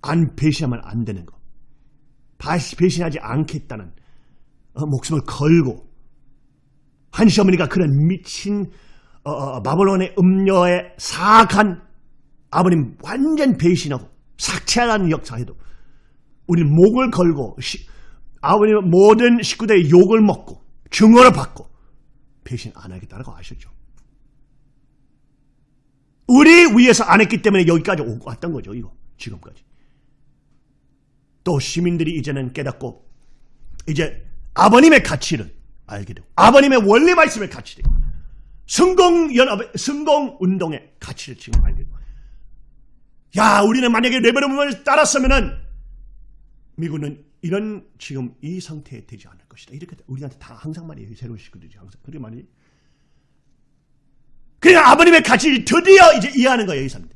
안 배신하면 안 되는 것. 배신하지 않겠다는 어, 목숨을 걸고 한 시어머니가 그런 미친 어, 어, 바벨론의 음녀에 사악한 아버님 완전 배신하고 삭제하는 역사에도 우리 목을 걸고 시, 아버님 모든 식구들의 욕을 먹고 증오를 받고 배신 안 하겠다고 아셨죠? 우리 위해서 안 했기 때문에 여기까지 오고 왔던 거죠. 이거 지금까지. 또 시민들이 이제는 깨닫고 이제 아버님의 가치를 알게 되고 아버님의 원리 말씀의 가치를 성공 연합의 성공 운동의 가치를 지금 알게 되고 야 우리는 만약에 레베르문을 따랐으면은 미국은 이런 지금 이 상태에 되지 않을 것이다. 이렇게 우리한테 다 항상 말이에요. 새로운 식구들이 항상 그게 말이. 그냥 아버님의 가치를 드디어 이제 이해하는 거예요. 이 사람들.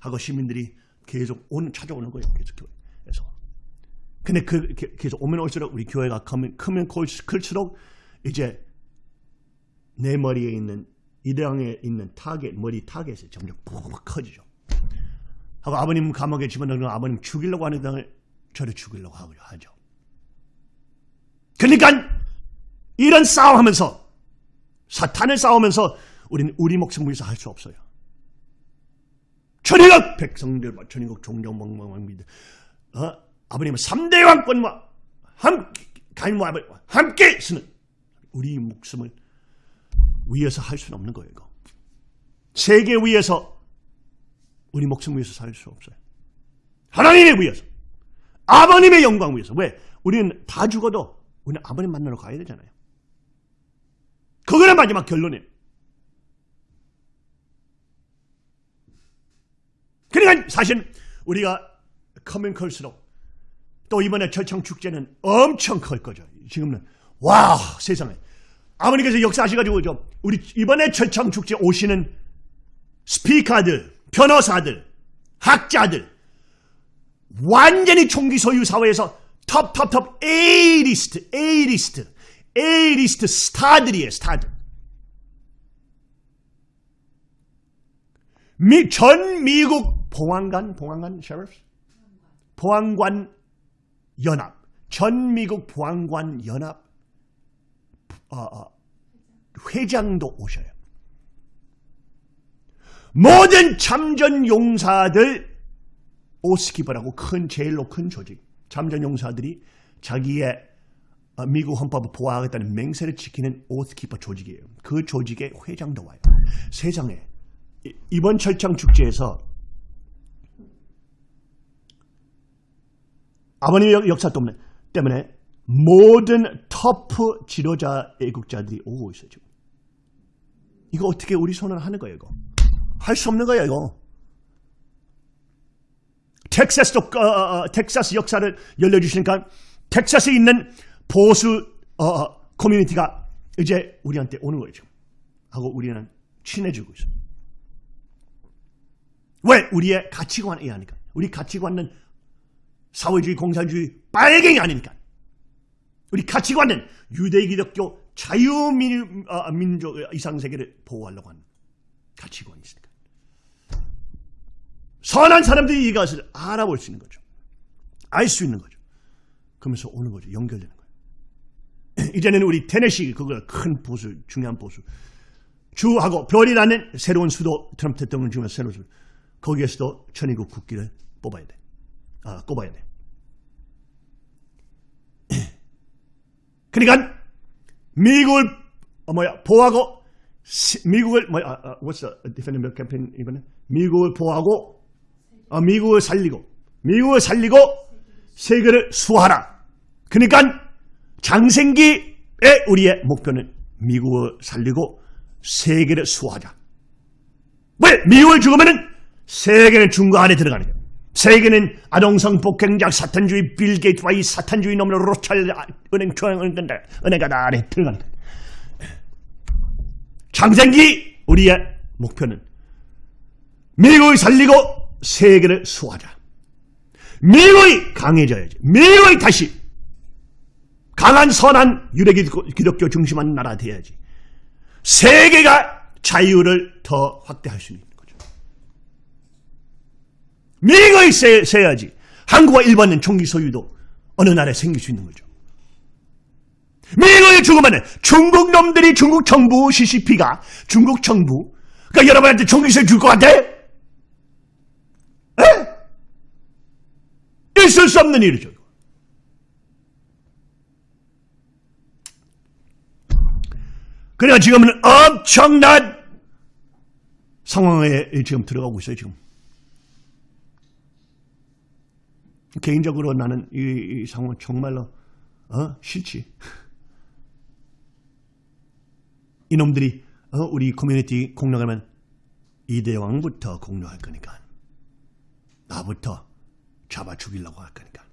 하고 시민들이 계속 오는 찾아오는 거예요. 계속 교회에서. 근데 그 계속 오면 올수록 우리 교회가 크면, 크면 클수록 이제 내 머리에 있는 이대왕에 있는 타겟 머리 타겟이 점점 푹 커지죠. 하고 아버님 감옥에 집어넣는 아버님 죽이려고 하는 당을 저를 죽이려고 하죠. 그러니까 이런 싸움하면서 사탄을 싸우면서 우리는 우리 목숨 위해서 할 수 없어요. 천일국 백성들 천일국 종종망망망 어? 아버님은 3대 왕권과 함께 가인과 함께 쓰는 우리 목숨을 위해서 할 수는 없는 거예요. 이거. 세계 위해서 우리 목숨 위해서 살 수 없어요. 하나님의 위해서. 아버님의 영광 위해서. 왜? 우리는 다 죽어도 우리는 아버님 만나러 가야 되잖아요. 그거는 마지막 결론이에요. 그러니까 사실 우리가 커면 클수록 또 이번에 절창 축제는 엄청 클 거죠. 지금은 와 세상에 아버님께서 역사하셔가지고 좀 우리 이번에 절창 축제 오시는 스피커들, 변호사들, 학자들 완전히 총기 소유 사회에서 톱톱톱 A리스트, A리스트, A리스트 스타들이에요, 스타들. 미, 전 미국 보안관, 보안관, sheriff? 보안관 연합, 전 미국 보안관 연합 어, 어, 회장도 오셔요. 모든 참전 용사들 오스키퍼라고 큰 제일로 큰 조직 참전 용사들이 자기의 어, 미국 헌법을 보호하겠다는 맹세를 지키는 오스키퍼 조직이에요. 그 조직의 회장도 와요. 세상에 이- 이번 철창 축제에서 아버님의 역- 역사 때문에 모든 터프 지도자 애국자들이 오고 있어요. 지금. 이거 어떻게 우리 손을 하는 거예요, 이거? 할 수 없는 거예요. 텍사스도 어, 어, 어, 텍사스 역사를 열려주시니까 텍사스에 있는 보수 어, 어, 커뮤니티가 이제 우리한테 오는 지금. 하고 우리는 친해지고 있어요. 왜? 우리의 가치관에 의하니까. 우리 가치관은 사회주의, 공산주의, 빨갱이 아니니까. 우리 가치관은 유대 기독교 자유민족 이상세계를 보호하려고 하는 가치관이 있으니까. 선한 사람들이 이것을 알아볼 수 있는 거죠. 알 수 있는 거죠. 그러면서 오는 거죠. 연결되는 거예요. 이제는 우리 테네시 그거 큰 보수, 중요한 보수. 주하고 별이라는 새로운 수도 트럼프 대통령 중에 새로운 수도. 거기에서도 천의국 국기를 뽑아야 돼. 아, 꼽아야 돼. 그러니까 미국을 어, 뭐야 보호하고 시- 미국을 뭐야 아, 아, what's the defending campaign 이번에 미국을 보호하고 어, 미국을 살리고 미국을 살리고 세계를 수호하라. 그러니까 장생기의 우리의 목표는 미국을 살리고 세계를 수호하자. 왜 미국을 죽으면은 세계는 중국 안에 들어가는 거예요. 세계는 아동성 폭행자 사탄주의 빌 게이트와 이 사탄주의 놈으로 로찰 은행 중앙 은행 은행가 다 안에 거예요. 장생기 우리의 목표는 미국을 살리고 세계를 수호하자. 미국이 강해져야지. 미국이 다시 강한 선한 유대 기독교 중심한 나라 돼야지. 세계가 자유를 더 확대할 수 있는 거죠. 세, 세야지. 한국과 일본은 총기 소유도 어느 나라에 생길 수 있는 거죠. 미국이 죽으면 중국 놈들이 중국 정부 CCP가 중국 정부 그러니까 여러분한테 총기 소유 줄 것 같아? 에? 있을 수 없는 일이죠. 그러니까 지금은 엄청난 상황에 지금 들어가고 있어요, 지금. 개인적으로 나는 이, 이 상황 정말로, 어? 싫지. 이놈들이, 어? 우리 커뮤니티 공략하면 이대왕부터 공략할 거니까. 나부터 잡아 죽이려고 할 거니까.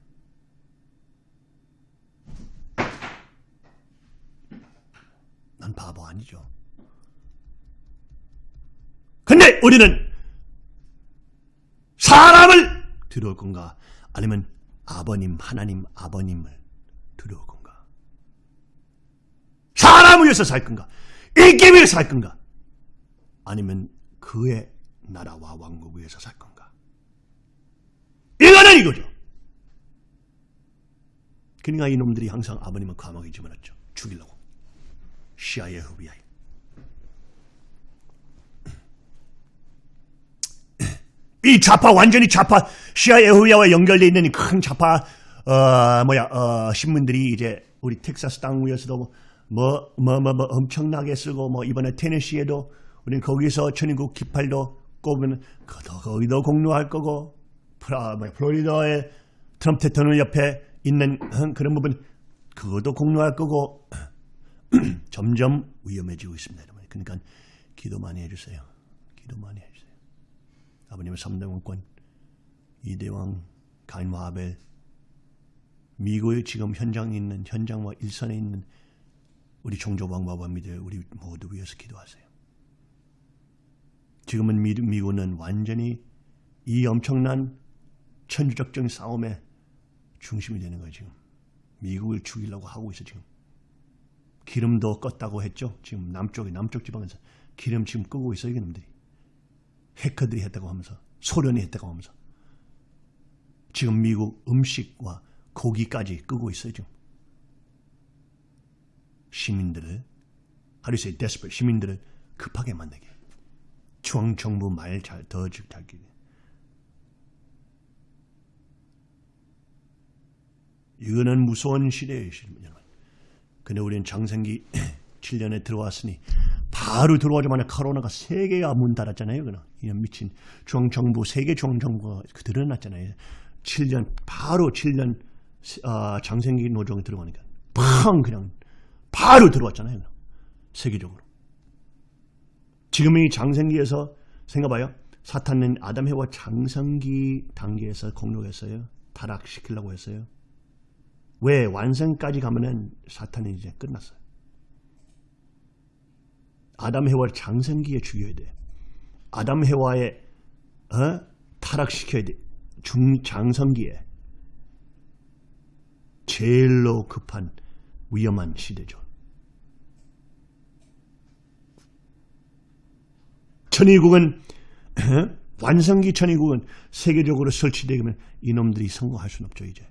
난 바보 아니죠. 근데 우리는 사람을 들어올 건가? 아니면 아버님, 하나님, 아버님을 들어올 건가? 사람을 위해서 살 건가? 인기 위해서 살 건가? 아니면 그의 나라와 왕국 위해서 살 건가? 이거죠. 그러니까 이놈들이 항상 아버님을 감옥에 집어넣죠. 죽이려고. 시아의 FBI. 이 좌파 완전히 좌파 시아 예후야와 연결돼 있는 큰 좌파 어 뭐야 어 신문들이 이제 우리 텍사스 땅 위에서도 뭐 뭐 뭐 뭐 엄청나게 쓰고 뭐 이번에 테네시에도 우리는 거기서 천인국 깃발도 꼽으면 거기도 공로할 거고 프라 뭐 플로리다의 트럼프 대통령 옆에 있는 그런 부분 그것도 공로할 거고 점점 위험해지고 있습니다. 여러분. 그러니까 기도 많이 해주세요. 기도 많이 해주세요. 아버님의 3대 왕권, 이대왕, 가인과 아벨, 미국의 지금 현장에 있는 현장과 일선에 있는 우리 종조왕과 왕미들 우리 모두 위해서 기도하세요. 지금은 미, 미국은 완전히 이 엄청난 천주적인 싸움의 중심이 되는 거예요. 지금 미국을 죽이려고 하고 있어 지금. 기름도 껐다고 했죠. 지금 남쪽에 남쪽 지방에서 기름 지금 끄고 있어요. 이놈들이. 해커들이 했다고 하면서 소련이 했다고 하면서 지금 미국 음식과 고기까지 끄고 있어요. 지금. 시민들을 하루세 데스퍼 시민들을 급하게 만들게 중앙정부 말 잘더 잘기 이거는 무서운 시대예요, 여러분. 근데 우리는 장생기 7년에 들어왔으니 바로 들어오자마자 코로나가 세 개가 문 닫았잖아요. 그는 이런 미친 중앙정부 세계 중앙정부가 그 드러났잖아요. 7년 바로 7년 어, 장생기 노정이 들어가니까 팡 그냥 바로 들어왔잖아요. 그냥. 세계적으로. 지금 이 장생기에서 생각봐요. 사탄은 아담 해와 장성기 단계에서 공격했어요. 타락시키려고 했어요. 왜 완성까지 가면은 사탄은 이제 끝났어요. 아담 해와를 장성기에 죽여야 돼. 아담 해와의 어? 타락시켜야 돼. 중 장성기에 제일로 급한 위험한 시대죠. 천의국은 완성기 천의국은 세계적으로 설치되면 이놈들이 성공할 수는 없죠 이제.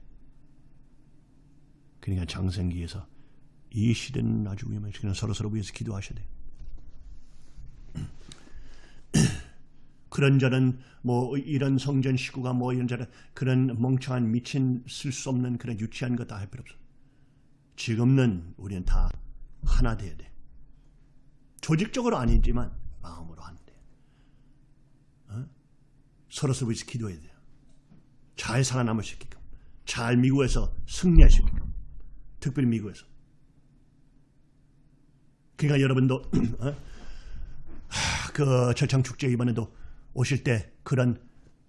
그러니까 장성기에서 이 시대는 아주 위험해요. 그냥 서로 서로 위해서 기도하셔야 돼요. 그런 자는 뭐 이런 성전 식구가 뭐 이런 자는 그런 멍청한 미친 쓸 수 없는 그런 유치한 거 다 할 필요 없어. 지금은 우리는 다 하나 돼야 돼. 조직적으로 아니지만 마음으로 하는 돼. 어? 서로 서로 위해서 기도해야 돼요. 잘 살아남을 수 있게끔. 잘 미국에서 승리할 수 있게끔. 특별히 미국에서. 그러니까 여러분도 어? 하, 그 철창 축제 이번에도 오실 때 그런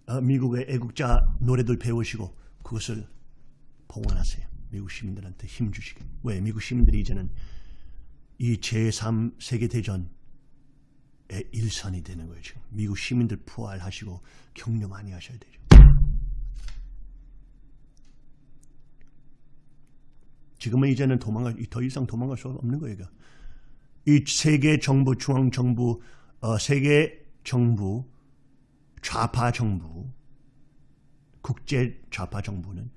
어, 미국의 애국자 노래들 배우시고 그것을 봉헌하세요. 미국 시민들한테 힘 주시게. 왜? 미국 시민들이 이제는 이 제3 세계대전의 일선이 되는 거예요. 지금 미국 시민들 부활하시고 격려 많이 하셔야 되죠. 지금은 이제는 도망갈 더 이상 도망갈 수 없는 거예요. 이 세계 정부, 중앙 정부, 어, 세계 정부, 좌파 정부, 국제 좌파 정부는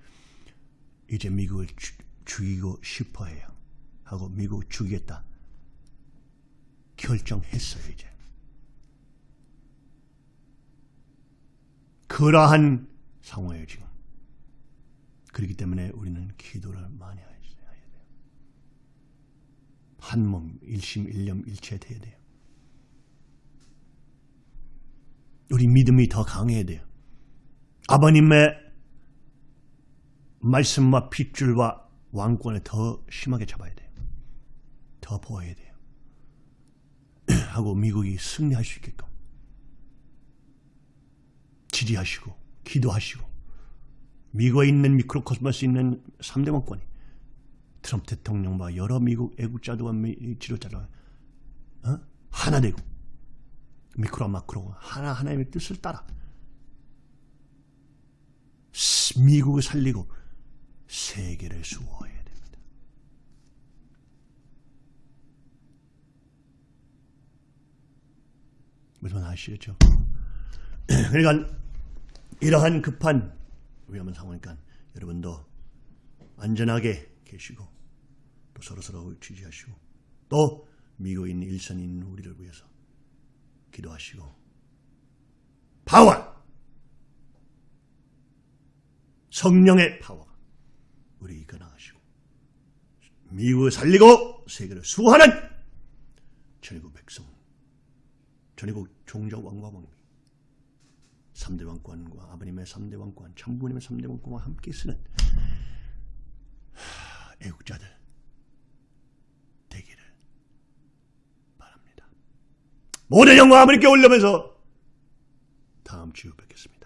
이제 미국을 주, 죽이고 싶어해요. 하고 미국 죽이겠다 결정했어요 이제. 그러한 상황이에요 지금. 그렇기 때문에 우리는 기도를 많이 해야 돼요. 한 몸 일심 일념 일체 돼야 돼요. 우리 믿음이 더 강해야 돼요. 아버님의 말씀과 핏줄과 왕권을 더 심하게 잡아야 돼요. 더 보호해야 돼요. 하고 미국이 승리할 수 있게끔 지지하시고 기도하시고 미국에 있는 미크로코스모스 있는 3대 왕권이 트럼프 대통령과 여러 미국 애국자들과 지도자가 어? 하나 되고 미크로와 마크로가 하나 하나님의 뜻을 따라 미국을 살리고 세계를 수호해야 됩니다. 무슨 아시겠죠? 그러니까 이러한 급한 위험한 상황이니까 여러분도 안전하게 계시고 또 서로서로 지지하시고 또 일선에 있는 우리를 위해서 기도하시고 파워! 성령의 파워! 우리 이끌어 나가시고 미국을 살리고 세계를 수호하는 전국 백성 전국 종족 왕과 왕비 3대 왕권과 아버님의 3대 왕권 참부님의 3대 왕권과 함께 쓰는 애국자들 되기를 바랍니다. 모든 영광 아버님께 올려면서 다음 주에 뵙겠습니다.